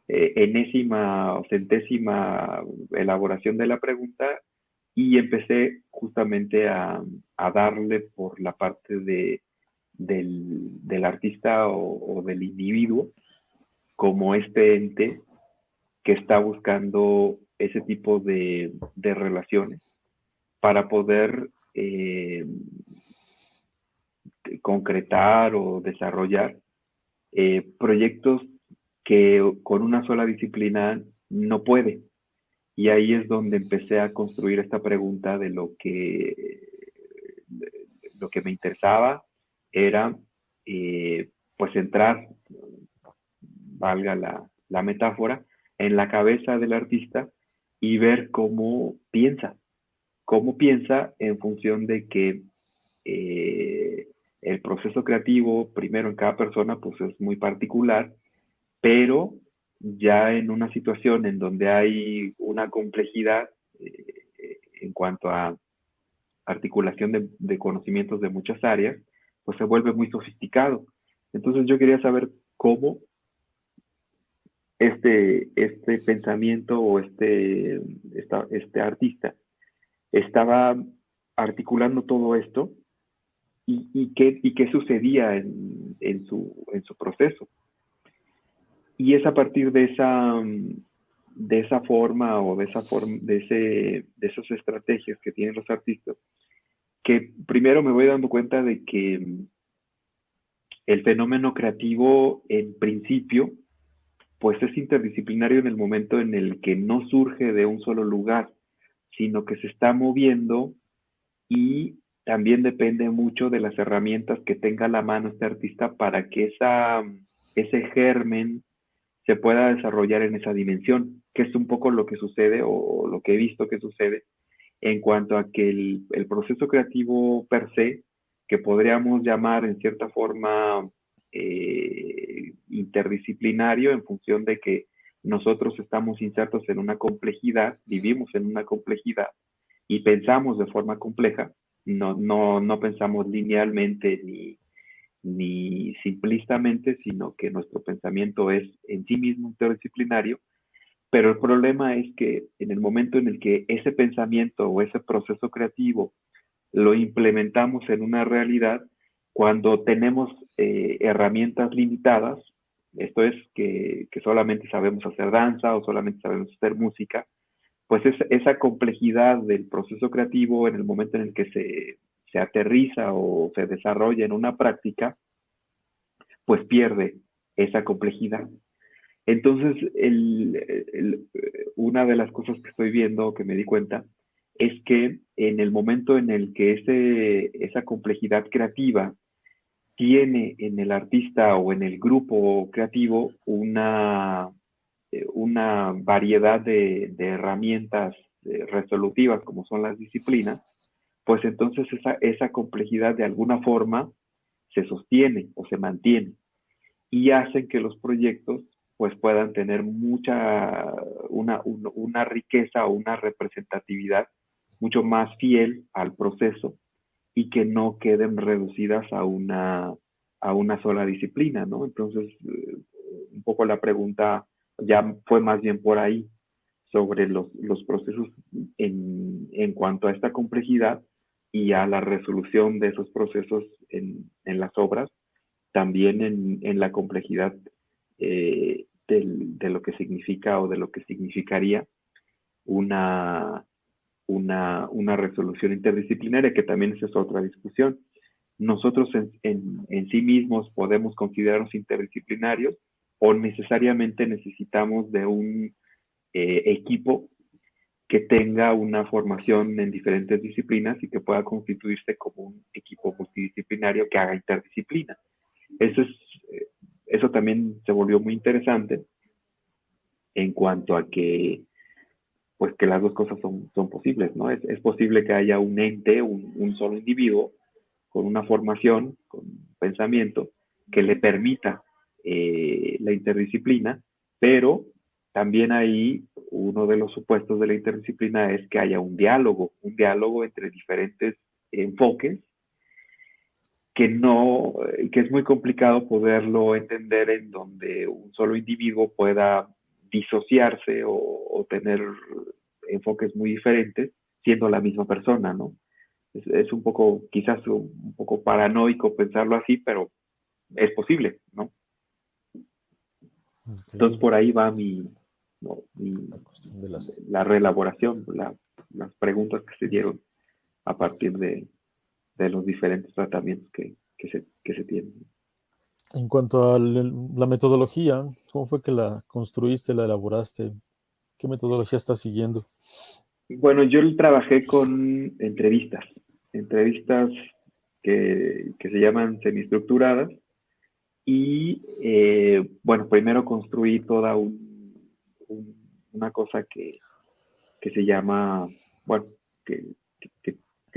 eh, enésima o centésima elaboración de la pregunta y empecé justamente a, darle por la parte de, del, artista o, del individuo como este ente que está buscando ese tipo de, relaciones para poder eh, concretar o desarrollar eh, proyectos que con una sola disciplina no puede. Y ahí es donde empecé a construir esta pregunta de lo que, lo que me interesaba era eh, pues entrar, valga la, metáfora, en la cabeza del artista y ver cómo piensa, cómo piensa en función de que eh, el proceso creativo, primero en cada persona, pues es muy particular, pero ya en una situación en donde hay una complejidad eh, en cuanto a articulación de, conocimientos de muchas áreas, pues se vuelve muy sofisticado. Entonces yo quería saber cómo este, este pensamiento o este, este artista estaba articulando todo esto y, qué, y qué sucedía en, su, en su proceso. Y es a partir de esa, de esa forma o de, esa forma, de, ese, de esas estrategias que tienen los artistas, que primero me voy dando cuenta de que el fenómeno creativo en principio pues es interdisciplinario en el momento en el que no surge de un solo lugar, sino que se está moviendo y también depende mucho de las herramientas que tenga a la mano este artista para que esa, ese germen se pueda desarrollar en esa dimensión, que es un poco lo que sucede o lo que he visto que sucede en cuanto a que el, proceso creativo per se, que podríamos llamar en cierta forma eh, interdisciplinario en función de que nosotros estamos insertos en una complejidad, vivimos en una complejidad y pensamos de forma compleja, no, no, no pensamos linealmente ni, ni simplistamente, sino que nuestro pensamiento es en sí mismo interdisciplinario, pero el problema es que en el momento en el que ese pensamiento o ese proceso creativo lo implementamos en una realidad, cuando tenemos eh, herramientas limitadas, esto es que, solamente sabemos hacer danza o solamente sabemos hacer música, pues esa complejidad del proceso creativo en el momento en el que se se aterriza o se desarrolla en una práctica, pues pierde esa complejidad. Entonces, una de las cosas que estoy viendo, que me di cuenta, es que en el momento en el que ese, esa complejidad creativa tiene en el artista o en el grupo creativo una, una variedad de, de herramientas eh, resolutivas como son las disciplinas, pues entonces esa, esa complejidad de alguna forma se sostiene o se mantiene y hacen que los proyectos pues puedan tener mucha, una, una riqueza o una representatividad mucho más fiel al proceso y que no queden reducidas a una, a una sola disciplina, ¿no? Entonces, eh, un poco la pregunta ya fue más bien por ahí, sobre los, los procesos en, en, cuanto a esta complejidad y a la resolución de esos procesos en, en las obras, también en, en la complejidad eh, de lo que significa o de lo que significaría una, una, una resolución interdisciplinaria, que también esa es otra discusión. Nosotros en, en, en sí mismos podemos considerarnos interdisciplinarios o necesariamente necesitamos de un eh, equipo que tenga una formación en diferentes disciplinas y que pueda constituirse como un equipo multidisciplinario que haga interdisciplina. Eso, es, eh, eso también se volvió muy interesante en cuanto a que pues que las dos cosas son, son posibles, ¿no? Es, es posible que haya un ente, un, un, solo individuo, con una formación, con pensamiento, que le permita eh, la interdisciplina, pero también ahí uno de los supuestos de la interdisciplina es que haya un diálogo, un diálogo entre diferentes enfoques que no, que es muy complicado poderlo entender en donde un solo individuo pueda disociarse o, tener enfoques muy diferentes siendo la misma persona, ¿no? Es, un poco, quizás un poco paranoico pensarlo así, pero es posible, ¿no? Entonces por ahí va mi, la, reelaboración, las preguntas que se dieron a partir de, los diferentes tratamientos que, se, que se tienen. En cuanto a la metodología, ¿cómo fue que la construiste, la elaboraste? ¿Qué metodología estás siguiendo? Bueno, yo trabajé con entrevistas, entrevistas que, se llaman semiestructuradas y eh, bueno, primero construí toda una cosa que, se llama, bueno, que,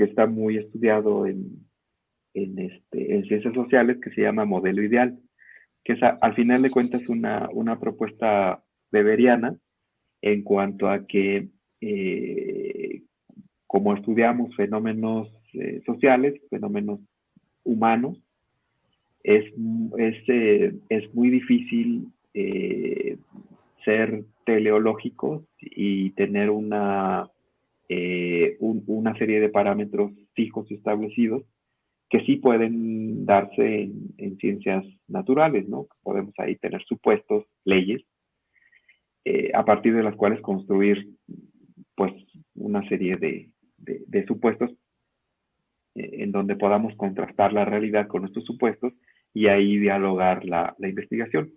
está muy estudiado en, en, este, en ciencias sociales que se llama modelo ideal, que es al final de cuentas una, una propuesta beberiana en cuanto a que eh, como estudiamos fenómenos eh, sociales, fenómenos humanos, es, es, eh, es muy difícil ser teleológicos y tener una, una serie de parámetros fijos y establecidos que sí pueden darse en, ciencias naturales, ¿no? Podemos ahí tener supuestos, leyes, eh, a partir de las cuales construir, pues, una serie de, supuestos eh, en donde podamos contrastar la realidad con estos supuestos y ahí dialogar la, la, investigación.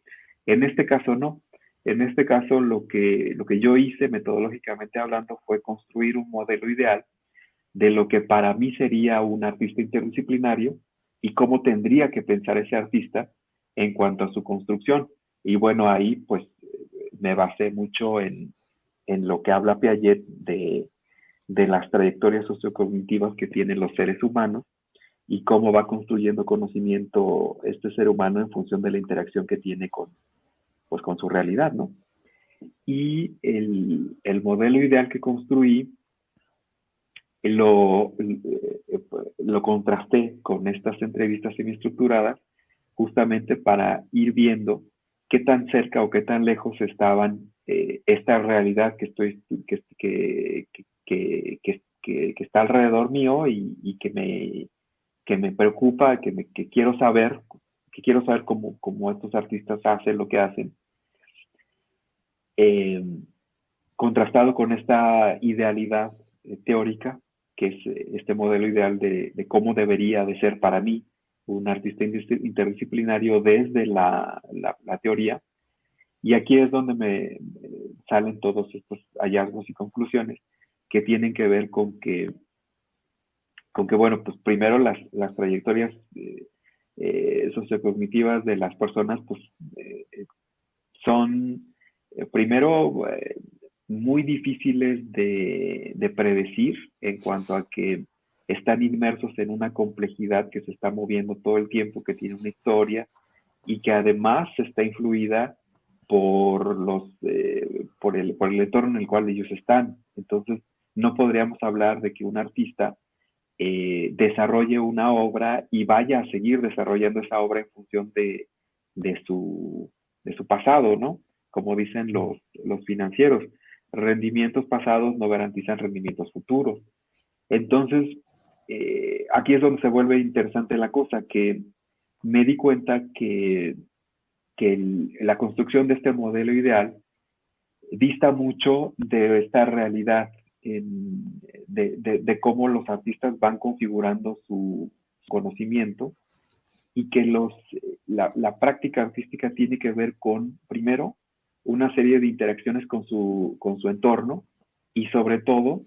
En este caso no. En este caso lo que, lo que yo hice metodológicamente hablando fue construir un modelo ideal de lo que para mí sería un artista interdisciplinario y cómo tendría que pensar ese artista en cuanto a su construcción. Y bueno, ahí pues me basé mucho en, lo que habla Piaget de, las trayectorias sociocognitivas que tienen los seres humanos y cómo va construyendo conocimiento este ser humano en función de la interacción que tiene con, pues, con su realidad, ¿no? Y el, el modelo ideal que construí lo, lo contrasté con estas entrevistas semiestructuradas justamente para ir viendo qué tan cerca o qué tan lejos estaban eh, esta realidad que estoy que, que, que, que, está alrededor mío y, que me que me preocupa, que, me, quiero saber, que quiero saber cómo, cómo estos artistas hacen lo que hacen. Eh, contrastado con esta idealidad eh, teórica que es eh, este modelo ideal de, cómo debería de ser para mí un artista interdisciplinario desde la, teoría. Y aquí es donde me salen todos estos hallazgos y conclusiones que tienen que ver con que, con que bueno, pues primero las, trayectorias eh, eh, sociocognitivas de las personas, pues son, primero, muy difíciles de, predecir en cuanto a que están inmersos en una complejidad que se está moviendo todo el tiempo, que tiene una historia y que además está influida por, los, eh, por, el, por el entorno en el cual ellos están. Entonces, no podríamos hablar de que un artista eh, desarrolle una obra y vaya a seguir desarrollando esa obra en función de, de, su, de su pasado, ¿no? Como dicen los, los financieros rendimientos pasados no garantizan rendimientos futuros. Entonces, eh, aquí es donde se vuelve interesante la cosa, que me di cuenta que, la construcción de este modelo ideal dista mucho de esta realidad de, cómo los artistas van configurando su conocimiento y que los, la práctica artística tiene que ver con, primero, una serie de interacciones con su, con su entorno y sobre todo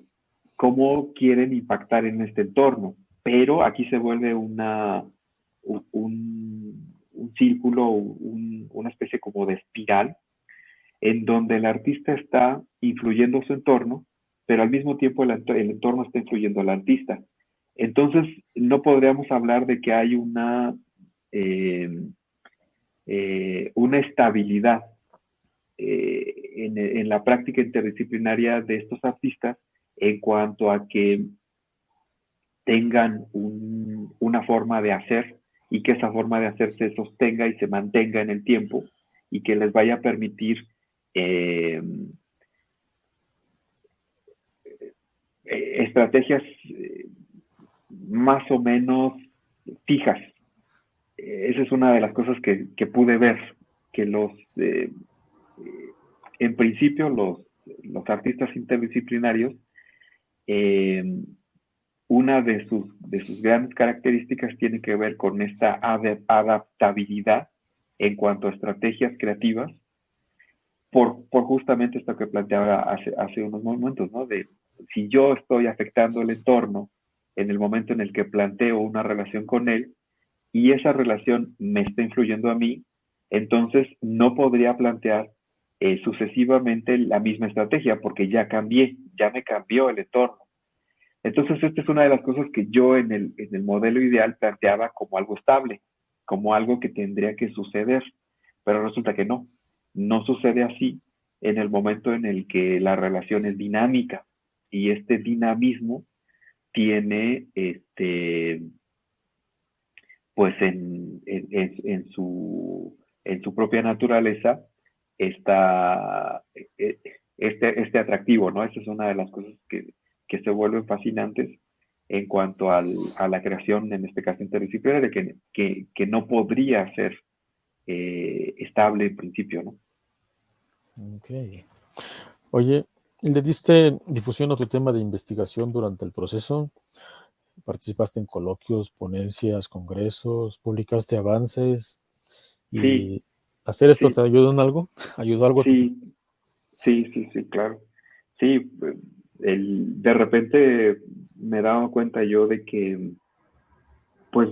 cómo quieren impactar en este entorno. Pero aquí se vuelve una, un, círculo, una especie como de espiral, en donde el artista está influyendo su entorno, pero al mismo tiempo el, entorno está influyendo al artista. Entonces, no podríamos hablar de que hay una, eh, eh, una estabilidad eh, en, la práctica interdisciplinaria de estos artistas en cuanto a que tengan una forma de hacer y que esa forma de hacer se sostenga y se mantenga en el tiempo y que les vaya a permitir eh, estrategias más o menos fijas. Esa es una de las cosas que, pude ver, que los, eh, en principio, los, artistas interdisciplinarios, eh, una de sus, de sus grandes características tiene que ver con esta adaptabilidad en cuanto a estrategias creativas, por, por justamente esto que planteaba hace, hace unos momentos, ¿no? De si yo estoy afectando el entorno en el momento en el que planteo una relación con él y esa relación me está influyendo a mí, entonces no podría plantear eh, sucesivamente la misma estrategia porque ya cambié, ya me cambió el entorno. Entonces, esta es una de las cosas que yo en el, en el modelo ideal planteaba como algo estable, como algo que tendría que suceder, pero resulta que no, no sucede así en el momento en el que la relación es dinámica y este dinamismo tiene este pues en, en, su, en su propia naturaleza esta, e, este, este atractivo, ¿no? Esa es una de las cosas que, se vuelven fascinantes en cuanto al, a la creación, en este caso interdisciplinaria, que, que, que no podría ser eh, estable en principio, ¿no? Ok. Oye, ¿Le diste difusión a tu tema de investigación durante el proceso? ¿Participaste en coloquios, ponencias, congresos, publicaste avances? ¿Y hacer esto te ayudó en algo? ¿Ayudó algo? Sí, sí, sí, sí, claro. Sí, el, de repente me daba cuenta yo de que, pues,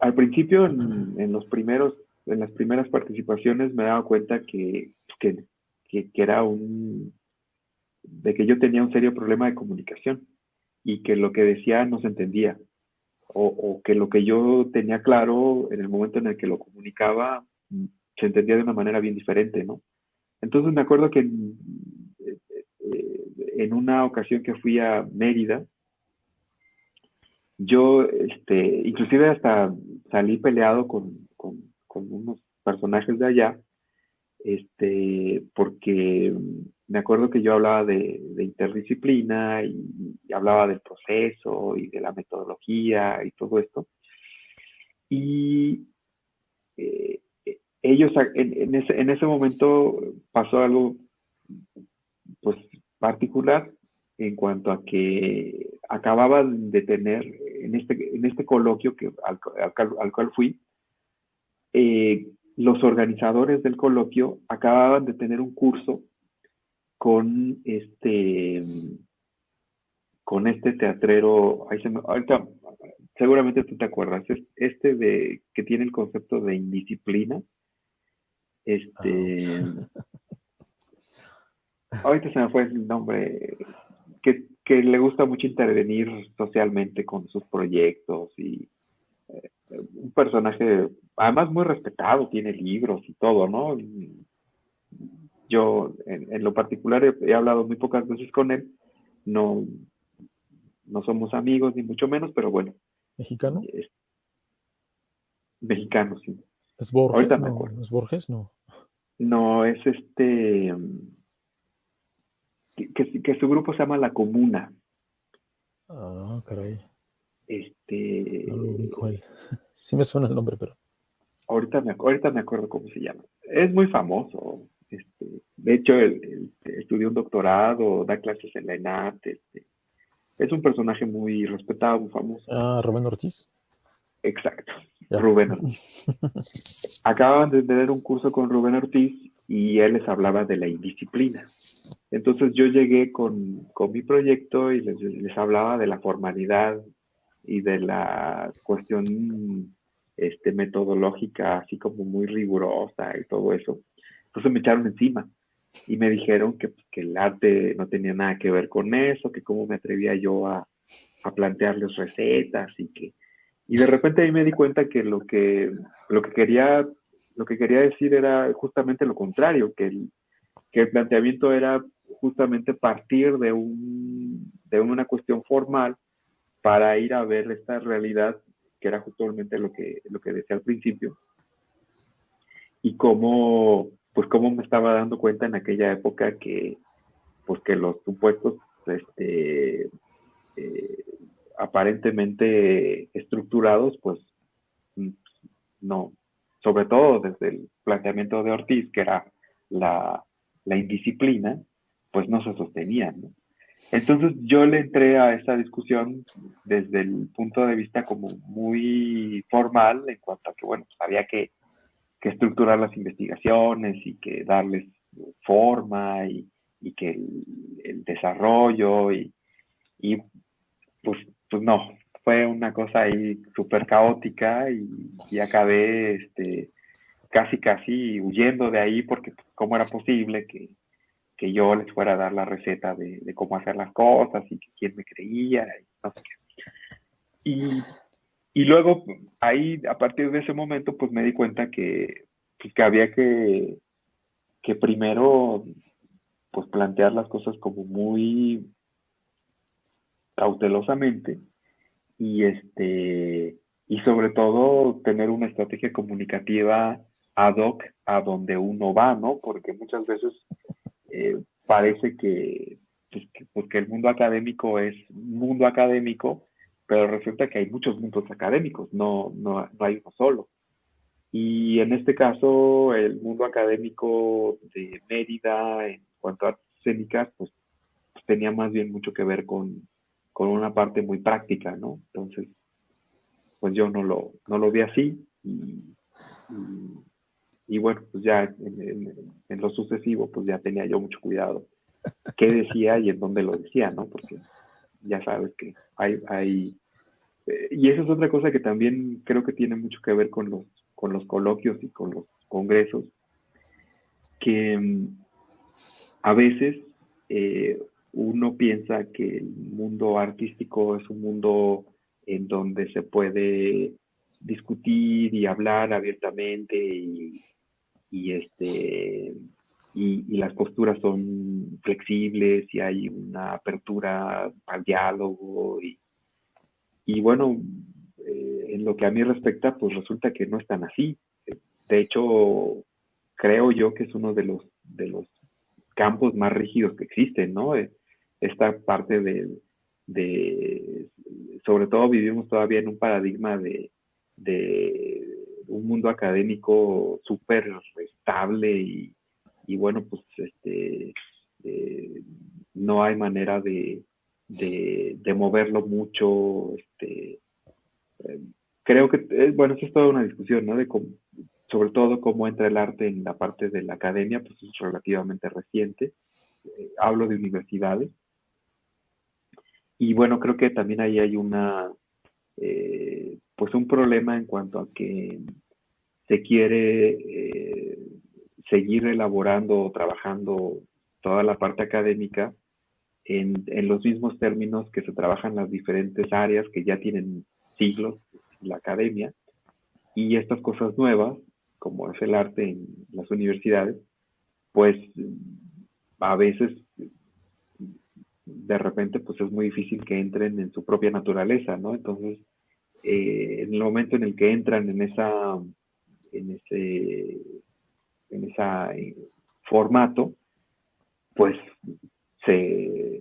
al principio, en, los primeros, en las primeras participaciones, me daba cuenta que, que era un, de que yo tenía un serio problema de comunicación y que lo que decía no se entendía o, que lo que yo tenía claro en el momento en el que lo comunicaba se entendía de una manera bien diferente, ¿no? Entonces me acuerdo que en, eh, una ocasión que fui a Mérida, yo, este, inclusive hasta salí peleado con, con, con unos personajes de allá, este, porque me acuerdo que yo hablaba de, interdisciplina y, hablaba del proceso y de la metodología y todo esto. Y eh, ellos, en, ese, momento pasó algo pues particular en cuanto a que acababan de tener en este, en este coloquio que, al, cual fui, eh, los organizadores del coloquio acababan de tener un curso con este con este teatrero, ahorita seguramente tú te acuerdas, este de que tiene el concepto de indisciplina. Este ah. ahorita se me fue el nombre, que, le gusta mucho intervenir socialmente con sus proyectos y eh, un personaje, además muy respetado, tiene libros y todo, ¿no? Yo, en, lo particular, he, hablado muy pocas veces con él. No, no somos amigos, ni mucho menos, pero bueno. ¿Mexicano? mexicano, sí. ¿Es Borges? no, ¿Es Borges? No. No, es este. Que, su grupo se llama La Comuna. Ah, caray. Este. Sí me suena el nombre, pero. Ahorita me, ahorita me acuerdo cómo se llama. Es muy famoso. Este, de hecho, él, estudió un doctorado, da clases en la ENAT. Este, es un personaje muy respetado, muy famoso. Ah, Rubén Ortiz. Exacto, Rubén Ortiz. Acaban de tener un curso con Rubén Ortiz y él les hablaba de la indisciplina. Entonces yo llegué con, mi proyecto y les, les, hablaba de la formalidad y de la cuestión este, metodológica, así como muy rigurosa y todo eso. Entonces me echaron encima y me dijeron que, pues, que el arte no tenía nada que ver con eso, que cómo me atrevía yo a, a plantearles recetas y que... Y de repente ahí me di cuenta que lo que, lo que quería lo que quería decir era justamente lo contrario, que el, que el planteamiento era justamente partir de, un, de una cuestión formal para ir a ver esta realidad, que era justamente lo que, lo que decía al principio, y cómo, pues cómo me estaba dando cuenta en aquella época que, pues que los supuestos este, eh, aparentemente estructurados, pues no, sobre todo desde el planteamiento de Ortiz, que era la, la indisciplina, pues no se sostenían. Entonces yo le entré a esa discusión desde el punto de vista como muy formal en cuanto a que, bueno, pues había que, que estructurar las investigaciones y que darles forma y, que el, desarrollo y, y, pues, pues no, fue una cosa ahí súper caótica y, y, acabé este, casi casi huyendo de ahí porque pues, cómo era posible que, que yo les fuera a dar la receta de, de, cómo hacer las cosas y que quién me creía y no sé qué. Y, y luego ahí, a partir de ese momento, pues me di cuenta que, pues, que había que, que primero pues plantear las cosas como muy cautelosamente y este y sobre todo tener una estrategia comunicativa ad hoc a donde uno va, ¿no? Porque muchas veces eh, parece que, pues, que, el mundo académico es mundo académico, pero resulta que hay muchos mundos académicos, no, no, no hay uno solo. Y en este caso, el mundo académico de Mérida, en cuanto a escénicas, pues, pues, tenía más bien mucho que ver con, con, una parte muy práctica, ¿no? Entonces, pues yo no lo, no lo vi así y, y, bueno, pues ya en, lo sucesivo, pues ya tenía yo mucho cuidado qué decía y en dónde lo decía, ¿no? Porque ya sabes que hay, hay eh, y esa es otra cosa que también creo que tiene mucho que ver con los, con los coloquios y con los congresos, que mm, a veces eh, uno piensa que el mundo artístico es un mundo en donde se puede discutir y hablar abiertamente y, este y, las posturas son flexibles y hay una apertura al diálogo y, y bueno eh, en lo que a mí respecta pues resulta que no es tan así de hecho creo yo que es uno de los de los campos más rígidos que existen, ¿no? Eh, esta parte de, de sobre todo vivimos todavía en un paradigma de, de un mundo académico súper estable y, bueno, pues este, eh, no hay manera de, de, moverlo mucho. Este, eh, creo que, bueno, eso es toda una discusión, ¿no? De cómo, sobre todo cómo entra el arte en la parte de la academia, pues es relativamente reciente. Eh, hablo de universidades. Y bueno, creo que también ahí hay una, eh, pues un problema en cuanto a que se quiere eh, seguir elaborando o trabajando toda la parte académica en, en, los mismos términos que se trabajan las diferentes áreas que ya tienen siglos la academia. Y estas cosas nuevas como es el arte en las universidades, pues a veces de repente pues es muy difícil que entren en su propia naturaleza, ¿no? Entonces, eh, en el momento en el que entran en esa, en ese, en esa eh, formato, pues se,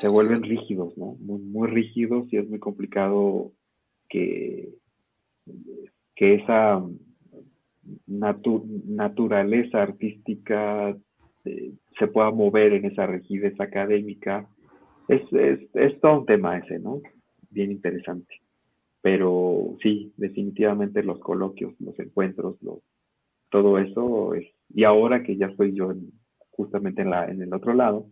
se, vuelven rígidos, ¿no? Muy, muy rígidos y es muy complicado que, que esa naturaleza artística eh, se pueda mover en esa rigidez académica. Es, es, todo un tema ese, ¿no? Bien interesante. Pero sí, definitivamente los coloquios, los encuentros, todo eso es... Y ahora que ya estoy yo justamente en, la, en el otro lado,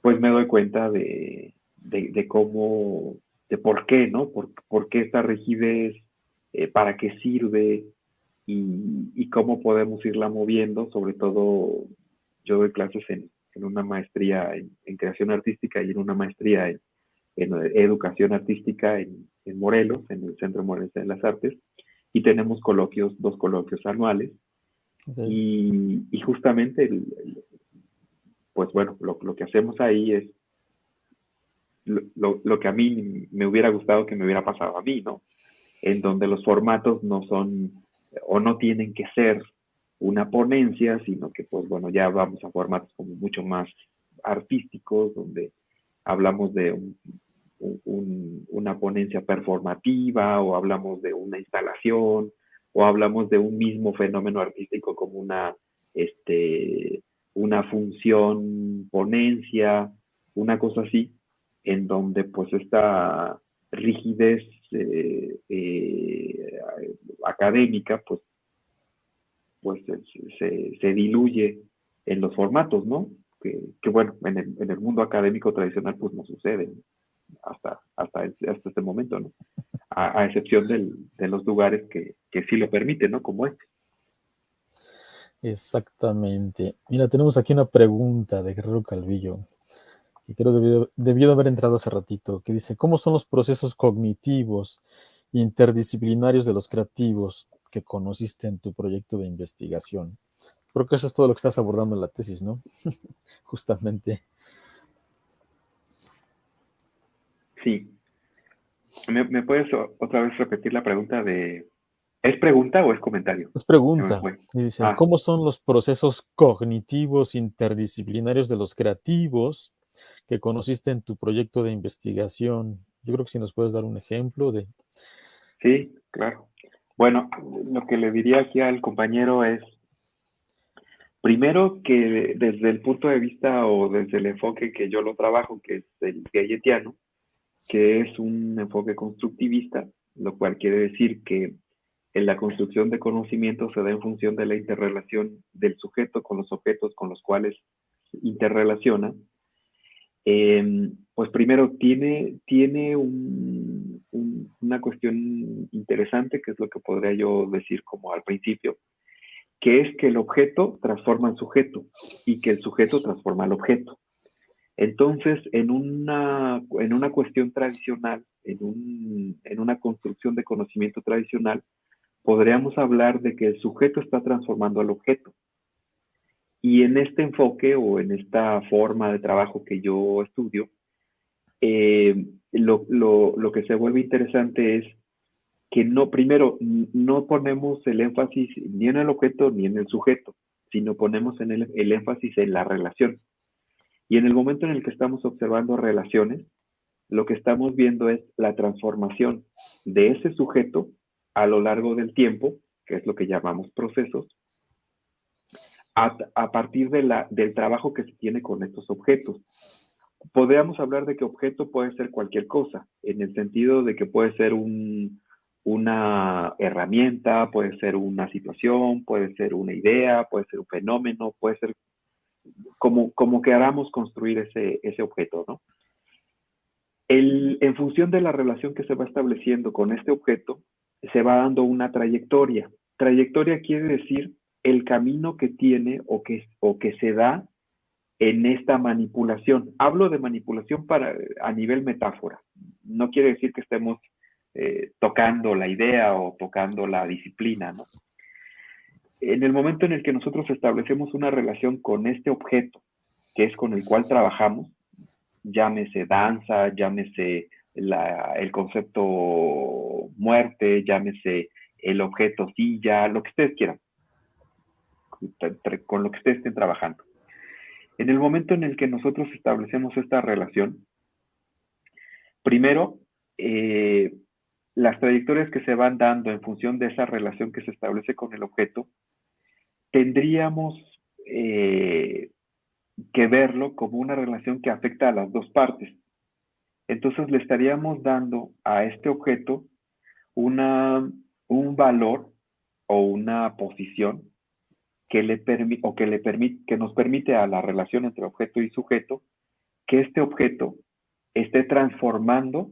pues me doy cuenta de, de, cómo, de por qué, ¿no? Por, por qué esta rigidez, eh, para qué sirve, y, cómo podemos irla moviendo, sobre todo yo doy clases en, una maestría en, creación artística y en una maestría en, educación artística en, Morelos, en el Centro Morelos de las Artes, y tenemos coloquios, dos coloquios anuales. Y, justamente, pues bueno, lo, que hacemos ahí es lo, lo, que a mí me hubiera gustado que me hubiera pasado a mí, ¿no? En donde los formatos no son o no tienen que ser una ponencia, sino que pues bueno, ya vamos a formatos como mucho más artísticos, donde hablamos de una ponencia performativa o hablamos de una instalación o hablamos de un mismo fenómeno artístico como una, este, una función ponencia, una cosa así, en donde pues esta rigidez eh, eh, académica pues, pues se, se diluye en los formatos, ¿no? que, bueno, en el, en el, mundo académico tradicional pues no sucede hasta, hasta, hasta este momento, ¿no? A, excepción del, de los lugares que, que sí lo permiten, ¿no? Como este. Exactamente. Mira, tenemos aquí una pregunta de Guerrero Calvillo, que creo debió, debió de haber entrado hace ratito, que dice, ¿cómo son los procesos cognitivos interdisciplinarios de los creativos que conociste en tu proyecto de investigación? Creo que eso es todo lo que estás abordando en la tesis, ¿no? Justamente. Sí. ¿Me, puedes otra vez repetir la pregunta de... ¿Es pregunta o es comentario? Es pregunta. dice, ah. ¿cómo son los procesos cognitivos interdisciplinarios de los creativos que conociste en tu proyecto de investigación? Yo creo que si nos puedes dar un ejemplo de... Sí, claro. Bueno, lo que le diría aquí al compañero es, Primero que desde el punto de vista o desde el enfoque que yo lo trabajo, que es el gayetiano, que es un enfoque constructivista, lo cual quiere decir que en la construcción de conocimiento se da en función de la interrelación del sujeto con los objetos con los cuales interrelaciona, em, pues primero tiene, tiene una cuestión interesante, que es lo que podría yo decir como al principio, que es que el objeto transforma al sujeto y que el sujeto transforma al objeto. Entonces, en una, en una cuestión tradicional, en, un, en una construcción de conocimiento tradicional, podríamos hablar de que el sujeto está transformando al objeto. Y en este enfoque o en esta forma de trabajo que yo estudio, eh, lo, que se vuelve interesante es que no, primero, no ponemos el énfasis ni en el objeto ni en el sujeto, sino ponemos en el, énfasis en la relación. Y en el momento en el que estamos observando relaciones, lo que estamos viendo es la transformación de ese sujeto a lo largo del tiempo, que es lo que llamamos procesos, a, partir del trabajo que se tiene con estos objetos. Podríamos hablar de que objeto puede ser cualquier cosa, en el sentido de que puede ser un, una herramienta, puede ser una situación, puede ser una idea, puede ser un fenómeno, puede ser como, como queramos construir ese, ese objeto, ¿no? El, en función de la relación que se va estableciendo con este objeto, se va dando una trayectoria. Trayectoria quiere decir el camino que tiene o que, o que se da en esta manipulación. Hablo de manipulación para, a nivel metáfora. No quiere decir que estemos eh, tocando la idea o tocando la disciplina. En el momento en el que nosotros establecemos una relación con este objeto, que es con el cual trabajamos, llámese danza, llámese el concepto muerte, llámese el objeto silla, lo que ustedes quieran, con lo que ustedes estén trabajando. En el momento en el que nosotros establecemos esta relación, primero eh, las trayectorias que se van dando en función de esa relación que se establece con el objeto, tendríamos eh, que verlo como una relación que afecta a las dos partes. Entonces le estaríamos dando a este objeto una, un valor o una posición que, le o que, nos permite a la relación entre objeto y sujeto que este objeto esté transformando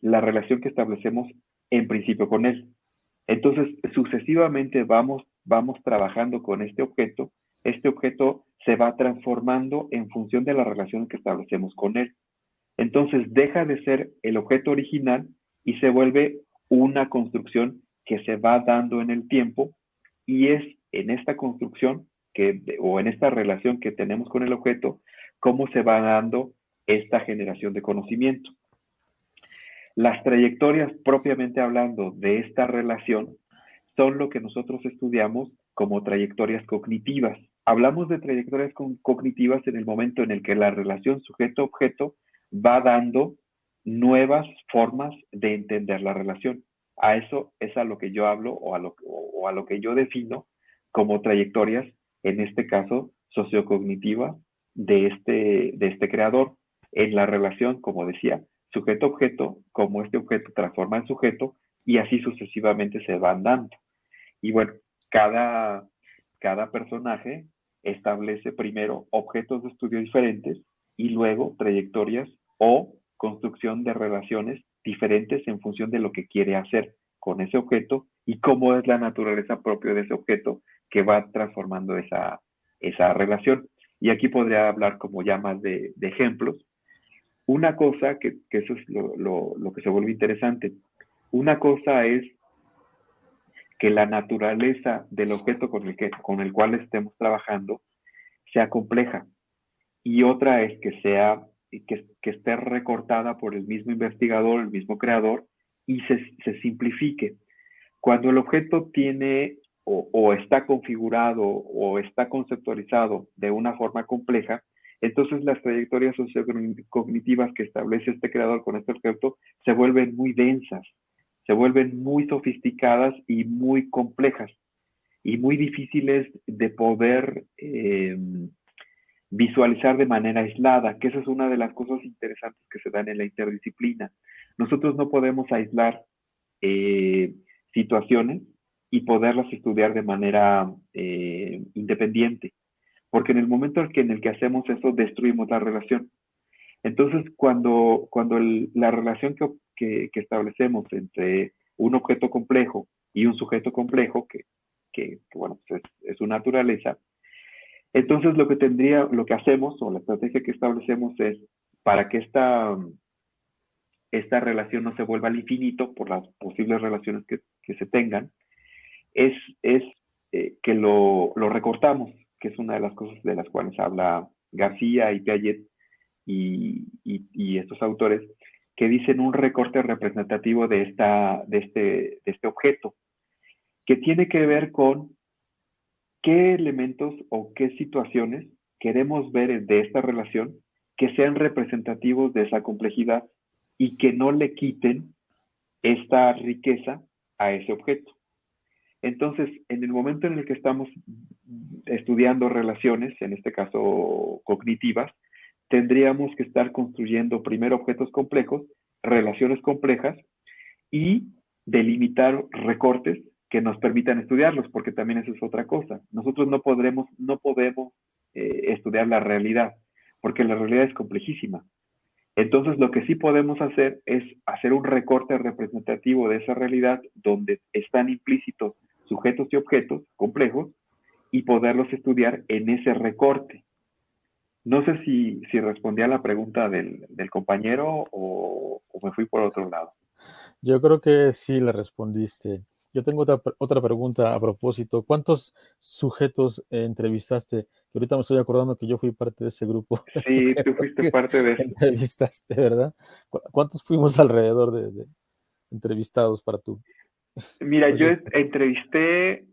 la relación que establecemos en principio con él. Entonces, sucesivamente vamos, vamos trabajando con este objeto. Este objeto se va transformando en función de la relación que establecemos con él. Entonces, deja de ser el objeto original y se vuelve una construcción que se va dando en el tiempo y es en esta construcción que, o en esta relación que tenemos con el objeto, cómo se va dando esta generación de conocimiento. Las trayectorias propiamente hablando de esta relación son lo que nosotros estudiamos como trayectorias cognitivas. Hablamos de trayectorias cognitivas en el momento en el que la relación sujeto-objeto va dando nuevas formas de entender la relación. A eso es a lo que yo hablo o a lo, o a lo que yo defino como trayectorias, en este caso sociocognitiva, de este, de este creador en la relación, como decía, sujeto-objeto, como este objeto transforma en sujeto y así sucesivamente se van dando. Y bueno, cada, cada personaje establece primero objetos de estudio diferentes y luego trayectorias o construcción de relaciones diferentes en función de lo que quiere hacer con ese objeto y cómo es la naturaleza propia de ese objeto que va transformando esa, esa relación. Y aquí podría hablar como ya más de, ejemplos. Una cosa, que, eso es lo, que se vuelve interesante, una cosa es que la naturaleza del objeto con el, que, con el cual estemos trabajando sea compleja y otra es que sea que, que esté recortada por el mismo investigador, el mismo creador y se, se simplifique. Cuando el objeto tiene o, está configurado o está conceptualizado de una forma compleja, entonces las trayectorias sociocognitivas que establece este creador con este objeto se vuelven muy densas, se vuelven muy sofisticadas y muy complejas y muy difíciles de poder em, visualizar de manera aislada, que esa es una de las cosas interesantes que se dan en la interdisciplina. Nosotros no podemos aislar eh, situaciones y poderlas estudiar de manera eh, independiente. Porque en el momento en el que hacemos eso, destruimos la relación. Entonces, cuando, cuando la relación que, que, establecemos entre un objeto complejo y un sujeto complejo, que, que bueno, pues es, su naturaleza, entonces lo que tendría, lo que hacemos o la estrategia que establecemos es para que esta, esta relación no se vuelva al infinito por las posibles relaciones que, que se tengan, es, es eh, que lo, lo, recortamos, que es una de las cosas de las cuales habla García y Piaget y, y, estos autores, que dicen un recorte representativo de, esta, de, este, de este objeto, que tiene que ver con qué elementos o qué situaciones queremos ver de esta relación que sean representativos de esa complejidad y que no le quiten esta riqueza a ese objeto. Entonces, en el momento en el que estamos estudiando relaciones, en este caso cognitivas, tendríamos que estar construyendo primero objetos complejos, relaciones complejas y delimitar recortes que nos permitan estudiarlos, porque también eso es otra cosa. Nosotros no podremos, no podemos eh, estudiar la realidad, porque la realidad es complejísima. Entonces, lo que sí podemos hacer es hacer un recorte representativo de esa realidad donde están implícitos sujetos y objetos complejos y poderlos estudiar en ese recorte. No sé si, si respondí a la pregunta del, compañero o, me fui por otro lado. Yo creo que sí le respondiste. Yo tengo otra, otra pregunta a propósito. ¿Cuántos sujetos entrevistaste? Que ahorita me estoy acordando que yo fui parte de ese grupo. Sí, tú fuiste parte de Entrevistaste, ¿verdad? ¿Cuántos fuimos alrededor de, de entrevistados para tú? Mira, yo entrevisté,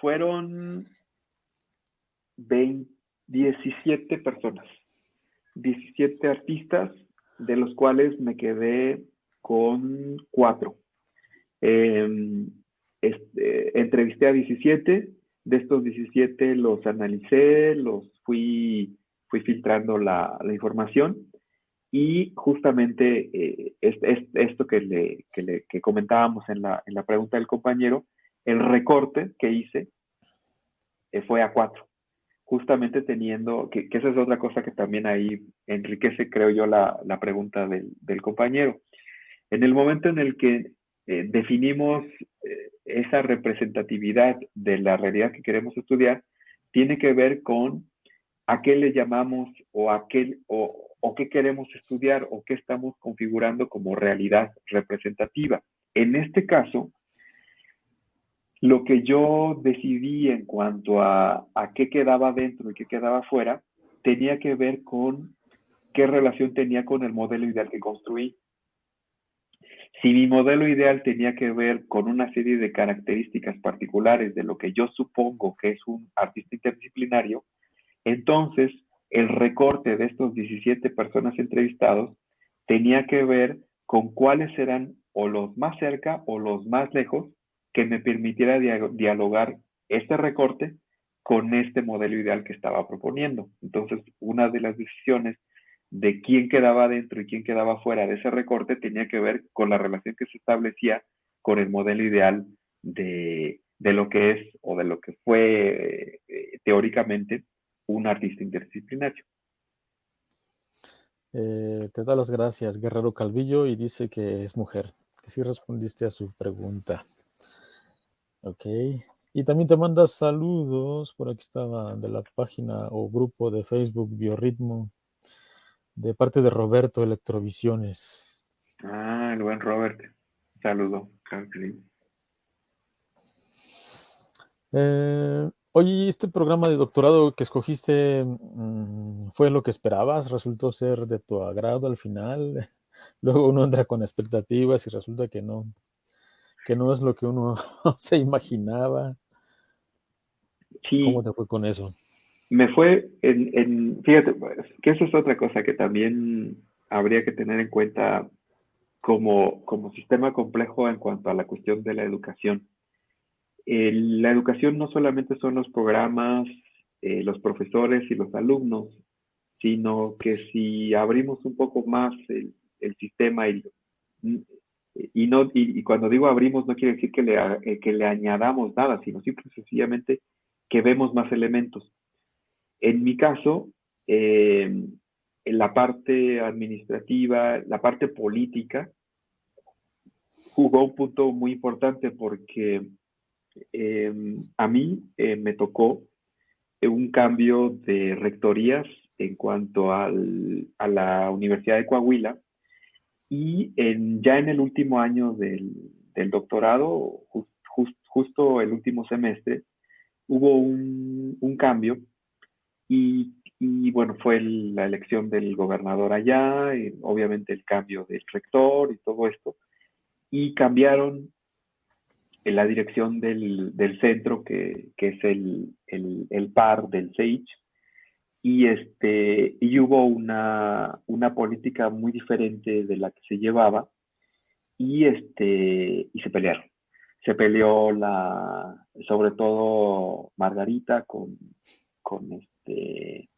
fueron 17 personas, 17 artistas, de los cuales me quedé con cuatro. Em, este, entrevisté a 17, de estos 17 los analicé, los fui, fui filtrando la, la información y justamente eh, es, esto que, le, que, le, que comentábamos en la, en la, pregunta del compañero, el recorte que hice eh, fue a cuatro, justamente teniendo, que, esa es otra cosa que también ahí enriquece, creo yo, la, la pregunta del, del, compañero. En el momento en el que eh, definimos esa representatividad de la realidad que queremos estudiar, tiene que ver con a qué le llamamos o a qué, o, o qué queremos estudiar o qué estamos configurando como realidad representativa. En este caso, Lo que yo decidí en cuanto a, a qué quedaba dentro y qué quedaba fuera, tenía que ver con qué relación tenía con el modelo ideal que construí. Si mi modelo ideal tenía que ver con una serie de características particulares de lo que yo supongo que es un artista interdisciplinario, entonces el recorte de estos 17 personas entrevistados tenía que ver con cuáles eran o los más cerca o los más lejos que me permitiera dialogar este recorte con este modelo ideal que estaba proponiendo. Entonces, una de las decisiones de quién quedaba dentro y quién quedaba fuera de ese recorte tenía que ver con la relación que se establecía con el modelo ideal de, lo que es o de lo que fue eh, teóricamente un artista interdisciplinario. Eh, te da las gracias, Guerrero Calvillo, y dice que es mujer, que sí respondiste a su pregunta. Ok. Y también te manda saludos, por aquí estaba, de la página o grupo de Facebook Biorritmo de parte de Roberto Electrovisiones. Ah, el buen Robert. Saludo. Eh, oye, ¿este programa de doctorado que escogiste mm, fue lo que esperabas? ¿Resultó ser de tu agrado al final? Luego uno entra con expectativas y resulta que no, que no es lo que uno se imaginaba. ¿Cómo te fue con eso? me fue en, fíjate, pues, que eso es otra cosa que también habría que tener en cuenta como, como sistema complejo en cuanto a la cuestión de la educación. La educación no solamente son los programas, eh, los profesores y los alumnos, sino que si abrimos un poco más el, sistema y, y, no, y, cuando digo abrimos no quiere decir que le, eh, que le añadamos nada, sino simple y sencillamente que vemos más elementos. En mi caso, eh, en la parte administrativa, la parte política, jugó un punto muy importante porque em, a mí eh, me tocó un cambio de rectorías en cuanto a la Universidad de Coahuila y ya en el último año del, doctorado, justo el último semestre, hubo un cambio y, bueno, fue la elección del gobernador allá, y obviamente el cambio del rector y todo esto. Y cambiaron en la dirección del, centro, que, es el, par del SEICH. Y, este, y hubo una, una política muy diferente de la que se llevaba y, este, y se pelearon se peleó la, sobre todo Margarita con, con, este,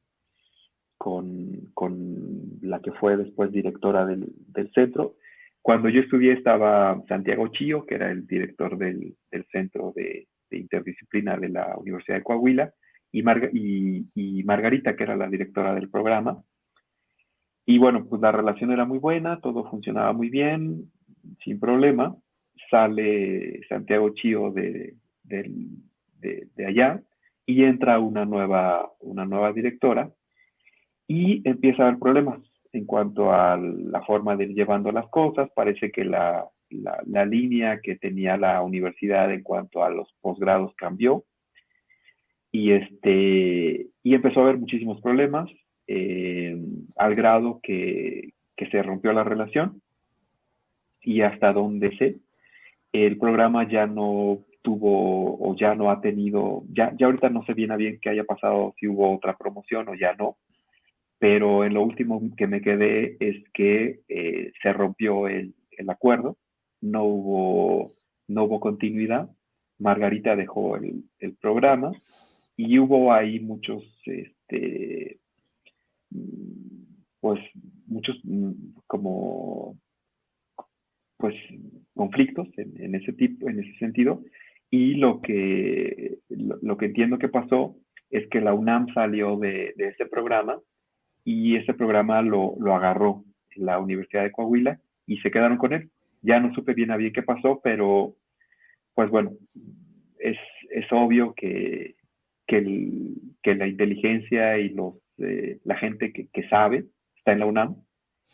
con, con, la que fue después directora del, del, centro. Cuando yo estudié estaba Santiago Chío, que era el director del, centro de, interdisciplina de la Universidad de Coahuila, y, Margarita, que era la directora del programa. Y bueno, pues la relación era muy buena, todo funcionaba muy bien, sin problema. Sale Santiago Chío de, de, de, allá y entra una nueva, una nueva directora y empieza a haber problemas en cuanto a la forma de ir llevando las cosas. Parece que la, la, línea que tenía la universidad en cuanto a los posgrados cambió. Y, este, y empezó a haber muchísimos problemas eh, al grado que, que se rompió la relación. Y hasta donde sé, el programa ya no tuvo o ya no ha tenido, ya, ya ahorita no sé bien a bien qué haya pasado, si hubo otra promoción o ya no, pero en lo último que me quedé es que eh, se rompió el, acuerdo, no hubo, no hubo continuidad, Margarita dejó el, programa y hubo ahí muchos, este, pues muchos mm, como pues conflictos en, ese tipo, en ese sentido, y lo que, lo, que entiendo que pasó es que la UNAM salió de ese programa y ese programa lo, lo, agarró la Universidad de Coahuila y se quedaron con él. Ya no supe bien a bien qué pasó, pero pues bueno, es, es obvio que, que, el, que, la inteligencia y los, eh, la gente que, que, sabe está en la UNAM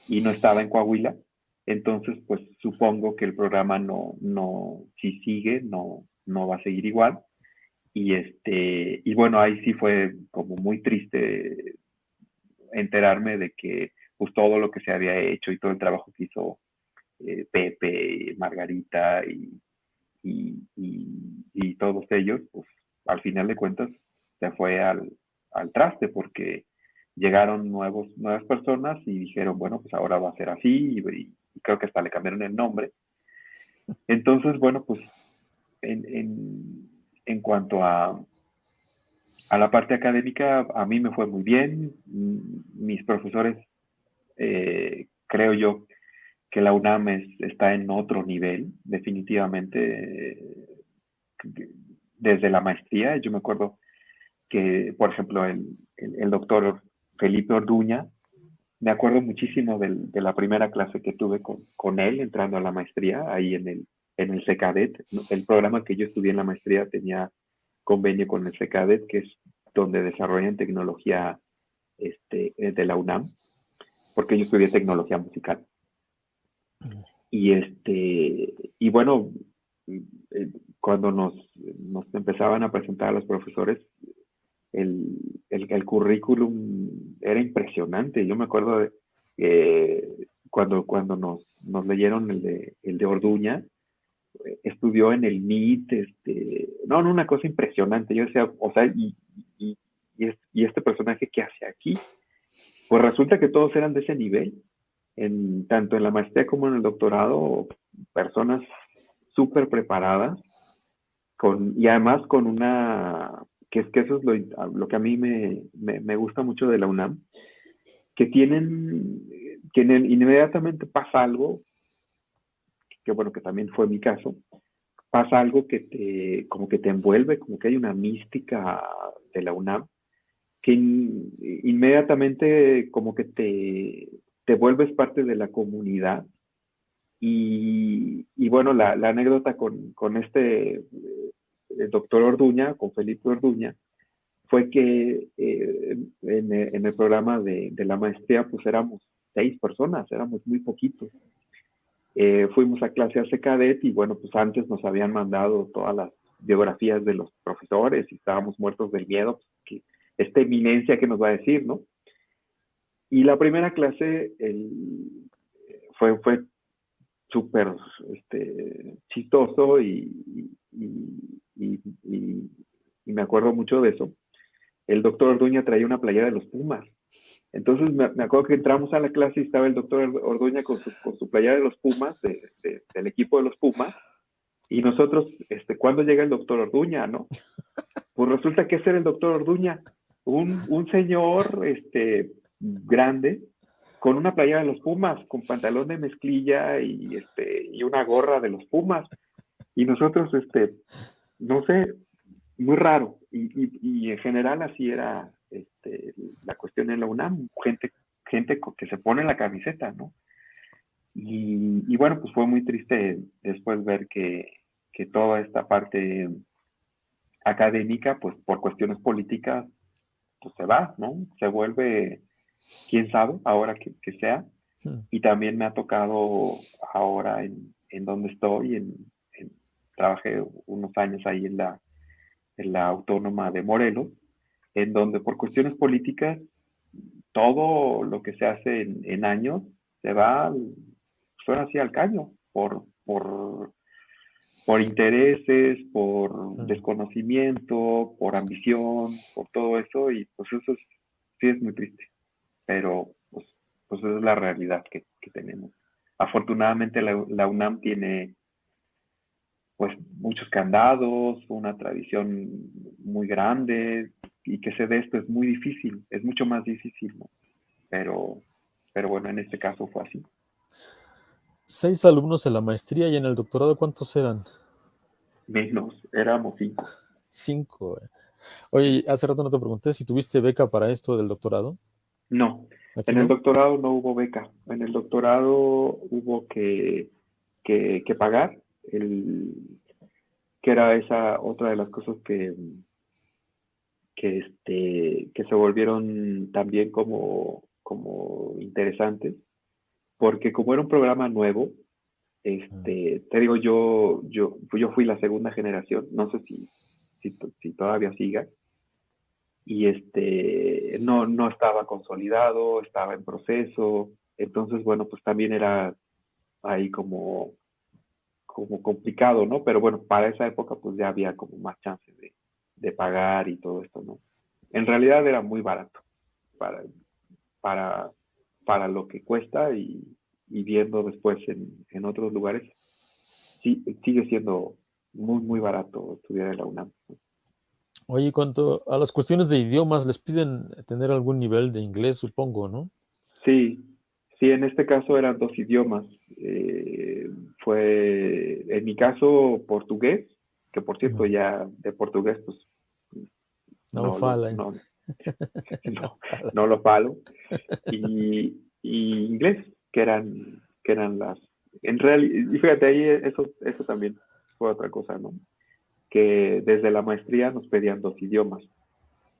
y no estaba en Coahuila Entonces, pues supongo que el programa no, no, si sigue, no, no va a seguir igual. Y este, y bueno, ahí sí fue como muy triste enterarme de que pues todo lo que se había hecho y todo el trabajo que hizo eh, Pepe, Margarita y, y, todos ellos, pues al final de cuentas se fue al, al traste porque llegaron nuevos, nuevas personas y dijeron, bueno, pues ahora va a ser así y, creo que hasta le cambiaron el nombre. Entonces, bueno, pues en, en, en cuanto a, a la parte académica, a mí me fue muy bien. Mis profesores, eh, creo yo, que la UNAM está en otro nivel, definitivamente, desde la maestría. Yo me acuerdo que, por ejemplo, el, el, doctor Felipe Orduña, me acuerdo muchísimo de la primera clase que tuve con, con, él entrando a la maestría, ahí en el, en el CECADET. El programa que yo estudié en la maestría tenía convenio con el CECADET, que es donde desarrollan tecnología este, de la UNAM, porque yo estudié tecnología musical. Y, este, y bueno, eh, cuando nos, nos empezaban a presentar a los profesores, el, el, currículum era impresionante. Yo me acuerdo eh, cuando, cuando nos, nos leyeron el de, el de Orduña, estudió en el MIT, este, no, no, una cosa impresionante. Yo decía, o sea, y, y, este personaje, ¿qué hace aquí? Pues resulta que todos eran de ese nivel en, tanto en la maestría como en el doctorado, personas súper preparadas, con, y además con una, que es que eso es lo, lo que a mí me, me, me, gusta mucho de la UNAM, que tienen, que inmediatamente pasa algo, que bueno, que también fue mi caso, pasa algo que te, como que te envuelve, como que hay una mística de la UNAM, que inmediatamente como que te, te vuelves parte de la comunidad. Y, bueno, la, anécdota con, con este el eh, doctor Orduña, con Felipe Orduña, fue que eh, en, en, el programa de, de, la maestría, pues éramos seis personas, éramos muy poquitos. Eh, fuimos a clase hace cadet y bueno, pues antes nos habían mandado todas las biografías de los profesores y estábamos muertos del miedo, pues, que esta eminencia que nos va a decir, ¿no? Y la primera clase fue, fue súper este, chistoso y, me acuerdo mucho de eso. El doctor Orduña traía una playera de los Pumas. Entonces me, acuerdo que entramos a la clase y estaba el doctor Orduña con su, con su playera de los Pumas, del equipo de los Pumas. Y nosotros, este, ¿cuándo llega el doctor Orduña, no? Pues resulta que ese era el doctor Orduña, un, un señor, este, grande, con una playera de los Pumas, con pantalón de mezclilla y, este, y una gorra de los Pumas. Y nosotros, este, no sé, muy raro. Y, y, en general así era este, la cuestión en la UNAM, gente, gente que se pone la camiseta, ¿no? Y, y bueno, pues fue muy triste después ver que, que toda esta parte académica, pues por cuestiones políticas, pues se va, ¿no? Se vuelve quién sabe, ahora que, sea. Hmm. Y también me ha tocado ahora en, en donde estoy, en, trabajé unos años ahí en la, en la Autónoma de Morelos, en donde por cuestiones políticas todo lo que se hace en, años se va, suena así al caño, por, por, por intereses, por desconocimiento, por ambición, por todo eso, y pues eso sí es muy triste pero pues, pues esa es la realidad que, tenemos. Afortunadamente la, UNAM tiene pues muchos candados, una tradición muy grande y que se dé esto es muy difícil, es mucho más difícil, pero, pero bueno, en este caso fue así. Seis alumnos en la maestría y en el doctorado, ¿cuántos eran? Menos, éramos cinco. Cinco. Eh. Oye, hace rato no te pregunté si tuviste beca para esto del doctorado. No, en el doctorado no hubo beca. En el doctorado hubo que, que, pagar, el, que era esa otra de las cosas que, que, este, que se volvieron también como, como interesantes, porque como era un programa nuevo, este, te digo, yo, yo, yo fui la segunda generación, no sé si, si, todavía siga, y este, no, no estaba consolidado, estaba en proceso, entonces, bueno, pues también era ahí como, como complicado, ¿no? Pero bueno, para esa época pues ya había como más chances de, de pagar y todo esto, ¿no? En realidad era muy barato para, para, para lo que cuesta y, y viendo después en, en, otros lugares, sí, sigue siendo muy, muy barato estudiar en la UNAM. Oye, cuanto a las cuestiones de idiomas, les piden tener algún nivel de inglés, supongo, ¿no? Sí, sí, en este caso eran dos idiomas. Eh, fue, en mi caso, portugués, que por cierto ya de portugués, pues... No, no fala. No, no, lo falo. Y, y, inglés, que eran, que eran las... En realidad, y fíjate, ahí eso, eso también fue otra cosa, ¿no? Que desde la maestría nos pedían dos idiomas.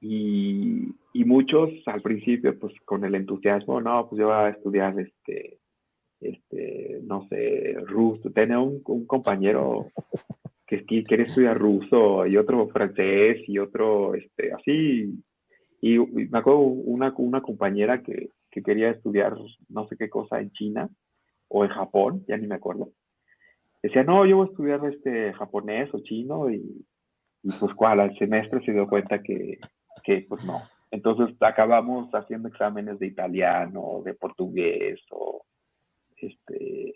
Y, y, muchos al principio, pues con el entusiasmo, no, pues yo voy a estudiar este, este, no sé, ruso. Tenía un, un compañero que, quería estudiar ruso y otro francés y otro, este, así. Y, me acuerdo una, una compañera que, que, quería estudiar no sé qué cosa en China o en Japón, ya ni me acuerdo. Decía, no, yo voy a estudiar este japonés o chino y, y pues cuál, al semestre se dio cuenta que, que pues no. Entonces acabamos haciendo exámenes de italiano, de portugués o este,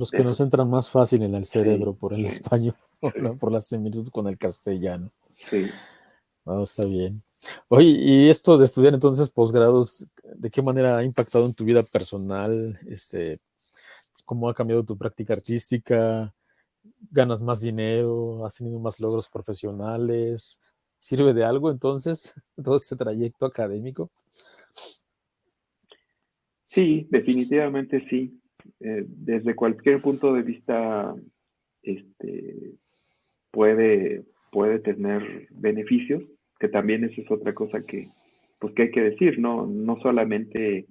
los que nos entran más fácil en el cerebro por el español, por la similitud con el castellano. Sí. Vamos, está bien. Oye, y esto de estudiar entonces posgrados, ¿de qué manera ha impactado en tu vida personal? Este, ¿Cómo ha cambiado tu práctica artística? ¿Ganas más dinero? ¿Has tenido más logros profesionales? ¿Sirve de algo entonces todo este trayecto académico? Sí, definitivamente sí. Eh, desde cualquier punto de vista este, puede, puede tener beneficios, que también eso es otra cosa que, pues, que hay que decir, ¿no? No solamente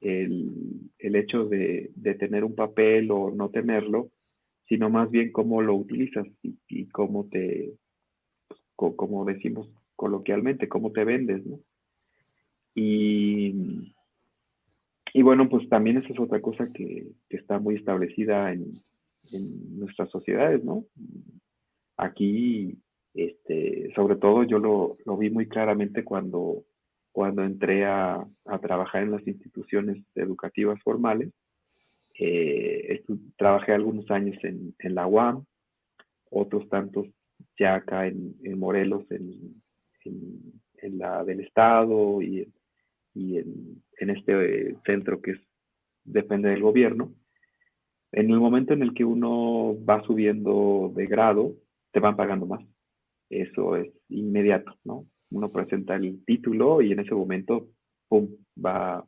el, el hecho de, de, tener un papel o no tenerlo, sino más bien cómo lo utilizas y, cómo te, pues, como decimos coloquialmente, cómo te vendes, ¿no? Y y bueno, pues también esa es otra cosa que, está muy establecida en, nuestras sociedades, ¿no? Aquí, este, sobre todo yo lo, vi muy claramente cuando, cuando entré a, trabajar en las instituciones educativas formales. Eh, trabajé algunos años en, la UAM, otros tantos ya acá en, Morelos, en, en, la del Estado y en, y en, este centro que es, depende del gobierno, en el momento en el que uno va subiendo de grado, te van pagando más. Eso es inmediato, ¿no? Uno presenta el título y en ese momento, ¡pum!, va,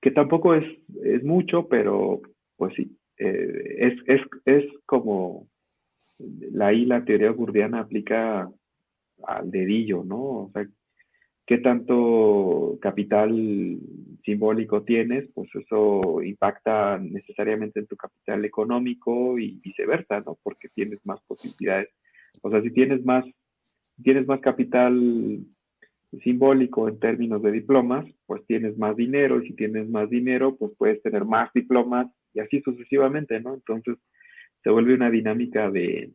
que tampoco es, es mucho, pero pues sí, eh, es, es, es como la, la teoría burdiana aplica al dedillo, ¿no? O sea, qué tanto capital simbólico tienes, pues eso impacta necesariamente en tu capital económico y viceversa, ¿no? Porque tienes más posibilidades. O sea, si tienes más, tienes más capital simbólico en términos de diplomas, pues tienes más dinero, y si tienes más dinero, pues puedes tener más diplomas y así sucesivamente, ¿no? Entonces se vuelve una dinámica de,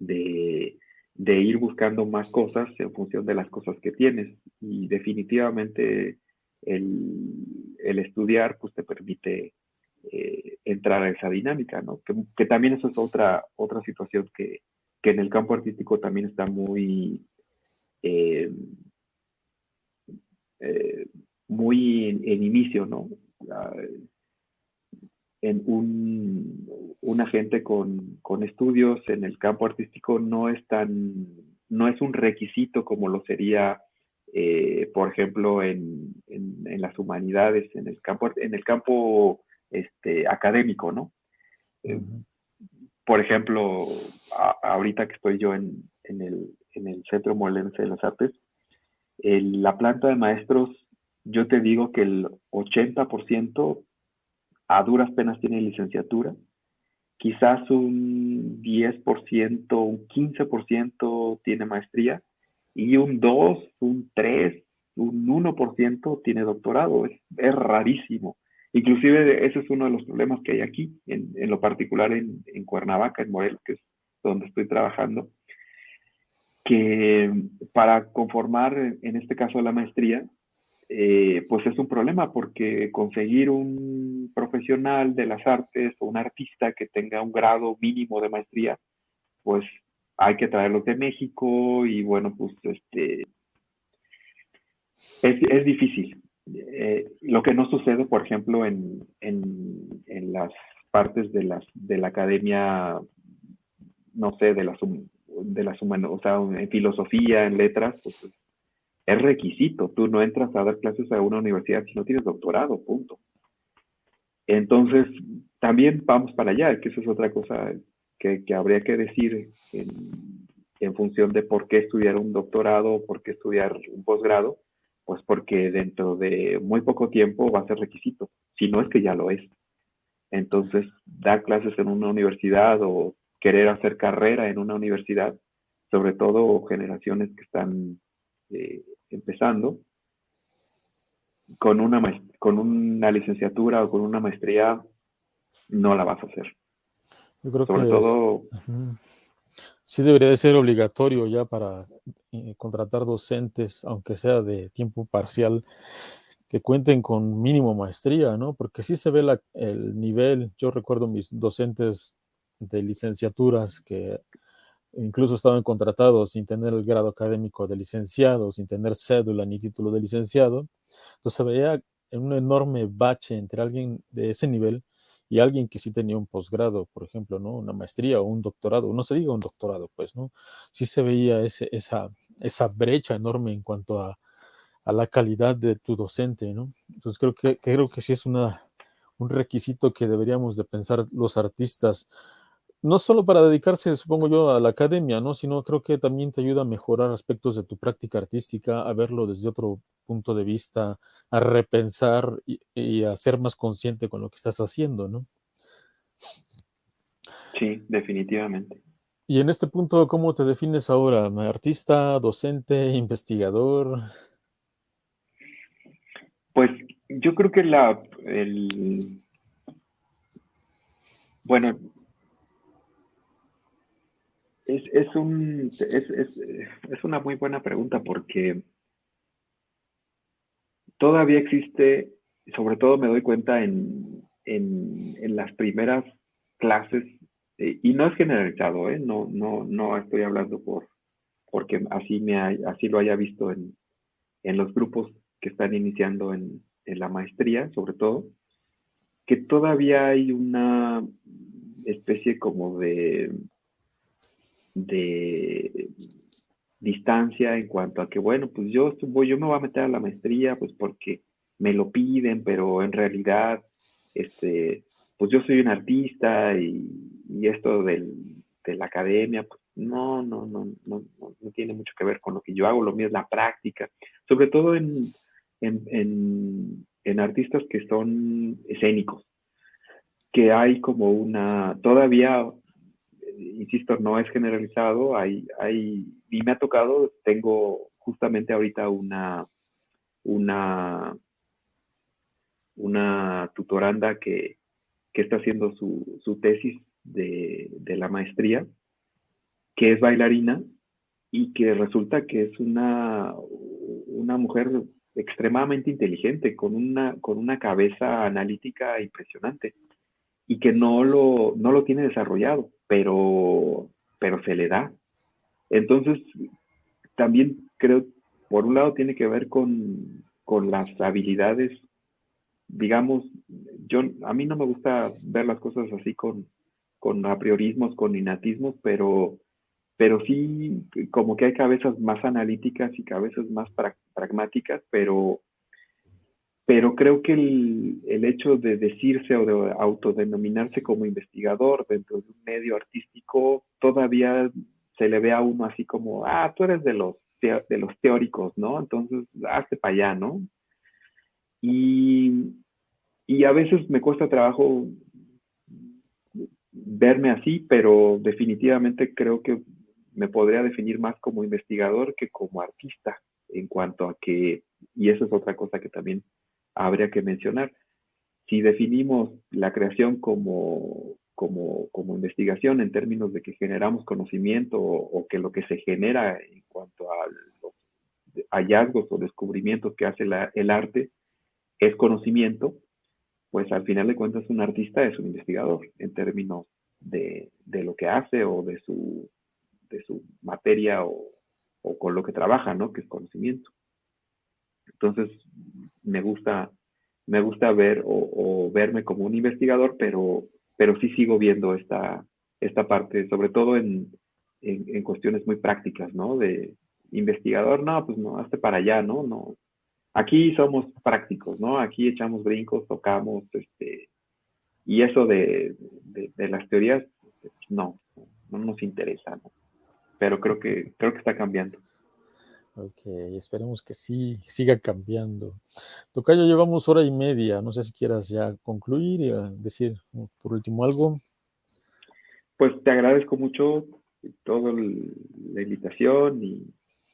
de, de ir buscando más cosas en función de las cosas que tienes. Y definitivamente el, estudiar pues te permite eh, entrar a esa dinámica, ¿no? Que, también eso es otra, otra situación que, en el campo artístico también está muy, eh, eh, muy en, inicio, ¿no? En un, un agente con, con, estudios en el campo artístico no es tan, no es un requisito como lo sería, eh, por ejemplo, en, en, las humanidades, en el campo, en el campo este, académico, ¿no? Eh, por ejemplo, ahorita que estoy yo en, en, el, en el Centro Molense de las Artes, la planta de maestros yo te digo que el 80% a duras penas tiene licenciatura, quizás un 10%, un 15% tiene maestría y un 2, un 3, un 1% tiene doctorado. Es, es, rarísimo. Inclusive ese es uno de los problemas que hay aquí, en, lo particular en, en, Cuernavaca, en Morelos, que es donde estoy trabajando, que para conformar, en este caso, la maestría, eh, pues es un problema porque conseguir un profesional de las artes o un artista que tenga un grado mínimo de maestría, pues hay que traerlos de México y bueno, pues este, es, es difícil. Eh, lo que no sucede, por ejemplo, en, en, en, las partes de, las, de la academia, no sé, de las, de las humanas, o sea, en filosofía, en letras, pues es requisito. Tú no entras a dar clases a una universidad si no tienes doctorado, punto. Entonces, también vamos para allá, que eso es otra cosa que, habría que decir en, en, función de por qué estudiar un doctorado o por qué estudiar un posgrado, pues porque dentro de muy poco tiempo va a ser requisito, si no es que ya lo es. Entonces, dar clases en una universidad o querer hacer carrera en una universidad, sobre todo generaciones que están eh, empezando, con una, con una licenciatura o con una maestría, no la vas a hacer. Yo creo Sobre que todo... sí debería de ser obligatorio ya para eh, contratar docentes, aunque sea de tiempo parcial, que cuenten con mínimo maestría, ¿no? Porque sí se ve la, el nivel, yo recuerdo mis docentes de licenciaturas que incluso estaban contratados sin tener el grado académico de licenciado, sin tener cédula ni título de licenciado. Entonces se veía en un enorme bache entre alguien de ese nivel y alguien que sí tenía un posgrado, por ejemplo, ¿no? Una maestría o un doctorado, no se diga un doctorado, pues, ¿no? Sí se veía ese, esa, esa brecha enorme en cuanto a, a, la calidad de tu docente, ¿no? Entonces creo que, creo que sí es una, un requisito que deberíamos de pensar los artistas no solo para dedicarse, supongo yo, a la academia, ¿no? Sino creo que también te ayuda a mejorar aspectos de tu práctica artística, a verlo desde otro punto de vista, a repensar y, y a ser más consciente con lo que estás haciendo, ¿no? Sí, definitivamente. Y en este punto, ¿cómo te defines ahora? ¿Artista, docente, investigador? Pues yo creo que la, el, bueno, es, es, un, es, es, es, una muy buena pregunta porque todavía existe, sobre todo me doy cuenta en, en, en las primeras clases, eh, y no es generalizado, ¿eh? no, no, no estoy hablando por porque así, me así lo haya visto en, en los grupos que están iniciando en, en la maestría, sobre todo, que todavía hay una especie como de de distancia en cuanto a que, bueno, pues yo, yo me voy a meter a la maestría, pues porque me lo piden, pero en realidad, este, pues yo soy un artista y, y esto del, de la academia, pues no, no, no, no, no, tiene mucho que ver con lo que yo hago, lo mío es la práctica, sobre todo en, en, en, en artistas que son escénicos, que hay como una, todavía insisto, no es generalizado, hay, hay, y me ha tocado, tengo justamente ahorita una, una, una tutoranda que, que está haciendo su, su tesis de, de, la maestría, que es bailarina y que resulta que es una, una mujer extremadamente inteligente, con una, con una cabeza analítica impresionante y que no lo, no lo tiene desarrollado pero, pero se le da. Entonces, también creo, por un lado, tiene que ver con, con las habilidades, digamos, yo, a mí no me gusta ver las cosas así con, con apriorismos, con innatismos, pero, pero sí como que hay cabezas más analíticas y cabezas más pragmáticas, pero pero creo que el, el, hecho de decirse o de autodenominarse como investigador dentro de un medio artístico todavía se le ve a uno así como, ah, tú eres de los, de los teóricos, ¿no? Entonces, hazte para allá, ¿no? y, y a veces me cuesta trabajo verme así, pero definitivamente creo que me podría definir más como investigador que como artista en cuanto a que, y eso es otra cosa que también habría que mencionar, si definimos la creación como, como, como investigación en términos de que generamos conocimiento o, que lo que se genera en cuanto a los hallazgos o descubrimientos que hace el arte es conocimiento, pues al final de cuentas un artista es un investigador en términos de, de lo que hace o de su, de su materia o, o, con lo que trabaja, ¿no? Que es conocimiento. Entonces, me gusta, me gusta ver o, verme como un investigador, pero, pero sí sigo viendo esta, esta parte, sobre todo en, en, cuestiones muy prácticas, ¿no? De investigador, no, pues no, hazte para allá, ¿no? No. Aquí somos prácticos, ¿no? Aquí echamos brincos, tocamos, este, y eso de, de, las teorías, no, no nos interesa, ¿no? Pero creo que, creo que está cambiando. Ok, esperemos que sí, siga cambiando. Tocayo, llevamos hora y media. No sé si quieras ya concluir y ah, decir por último algo. Pues te agradezco mucho toda la invitación y,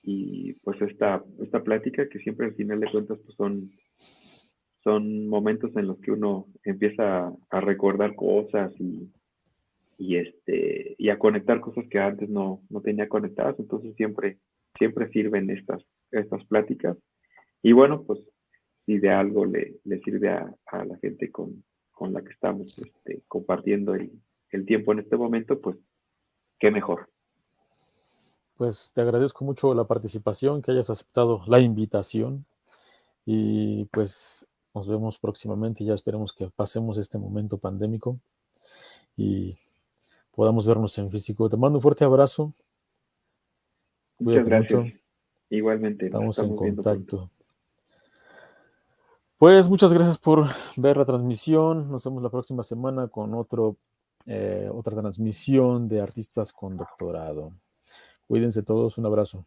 y, pues esta, esta plática que siempre al final de cuentas pues son son momentos en los que uno empieza a recordar cosas y, y, este, y a conectar cosas que antes no, no tenía conectadas. Entonces siempre, siempre sirven estas, estas pláticas. Y bueno, pues si de algo le, sirve a, a, la gente con, con la que estamos este, compartiendo el, el tiempo en este momento, pues qué mejor. Pues te agradezco mucho la participación, que hayas aceptado la invitación y pues nos vemos próximamente. Ya esperemos que pasemos este momento pandémico y podamos vernos en físico. Te mando un fuerte abrazo. Muchas gracias. Igualmente. Estamos, en contacto. Pues muchas gracias por ver la transmisión. Nos vemos la próxima semana con otro, eh, otra transmisión de artistas con doctorado. Cuídense todos. Un abrazo.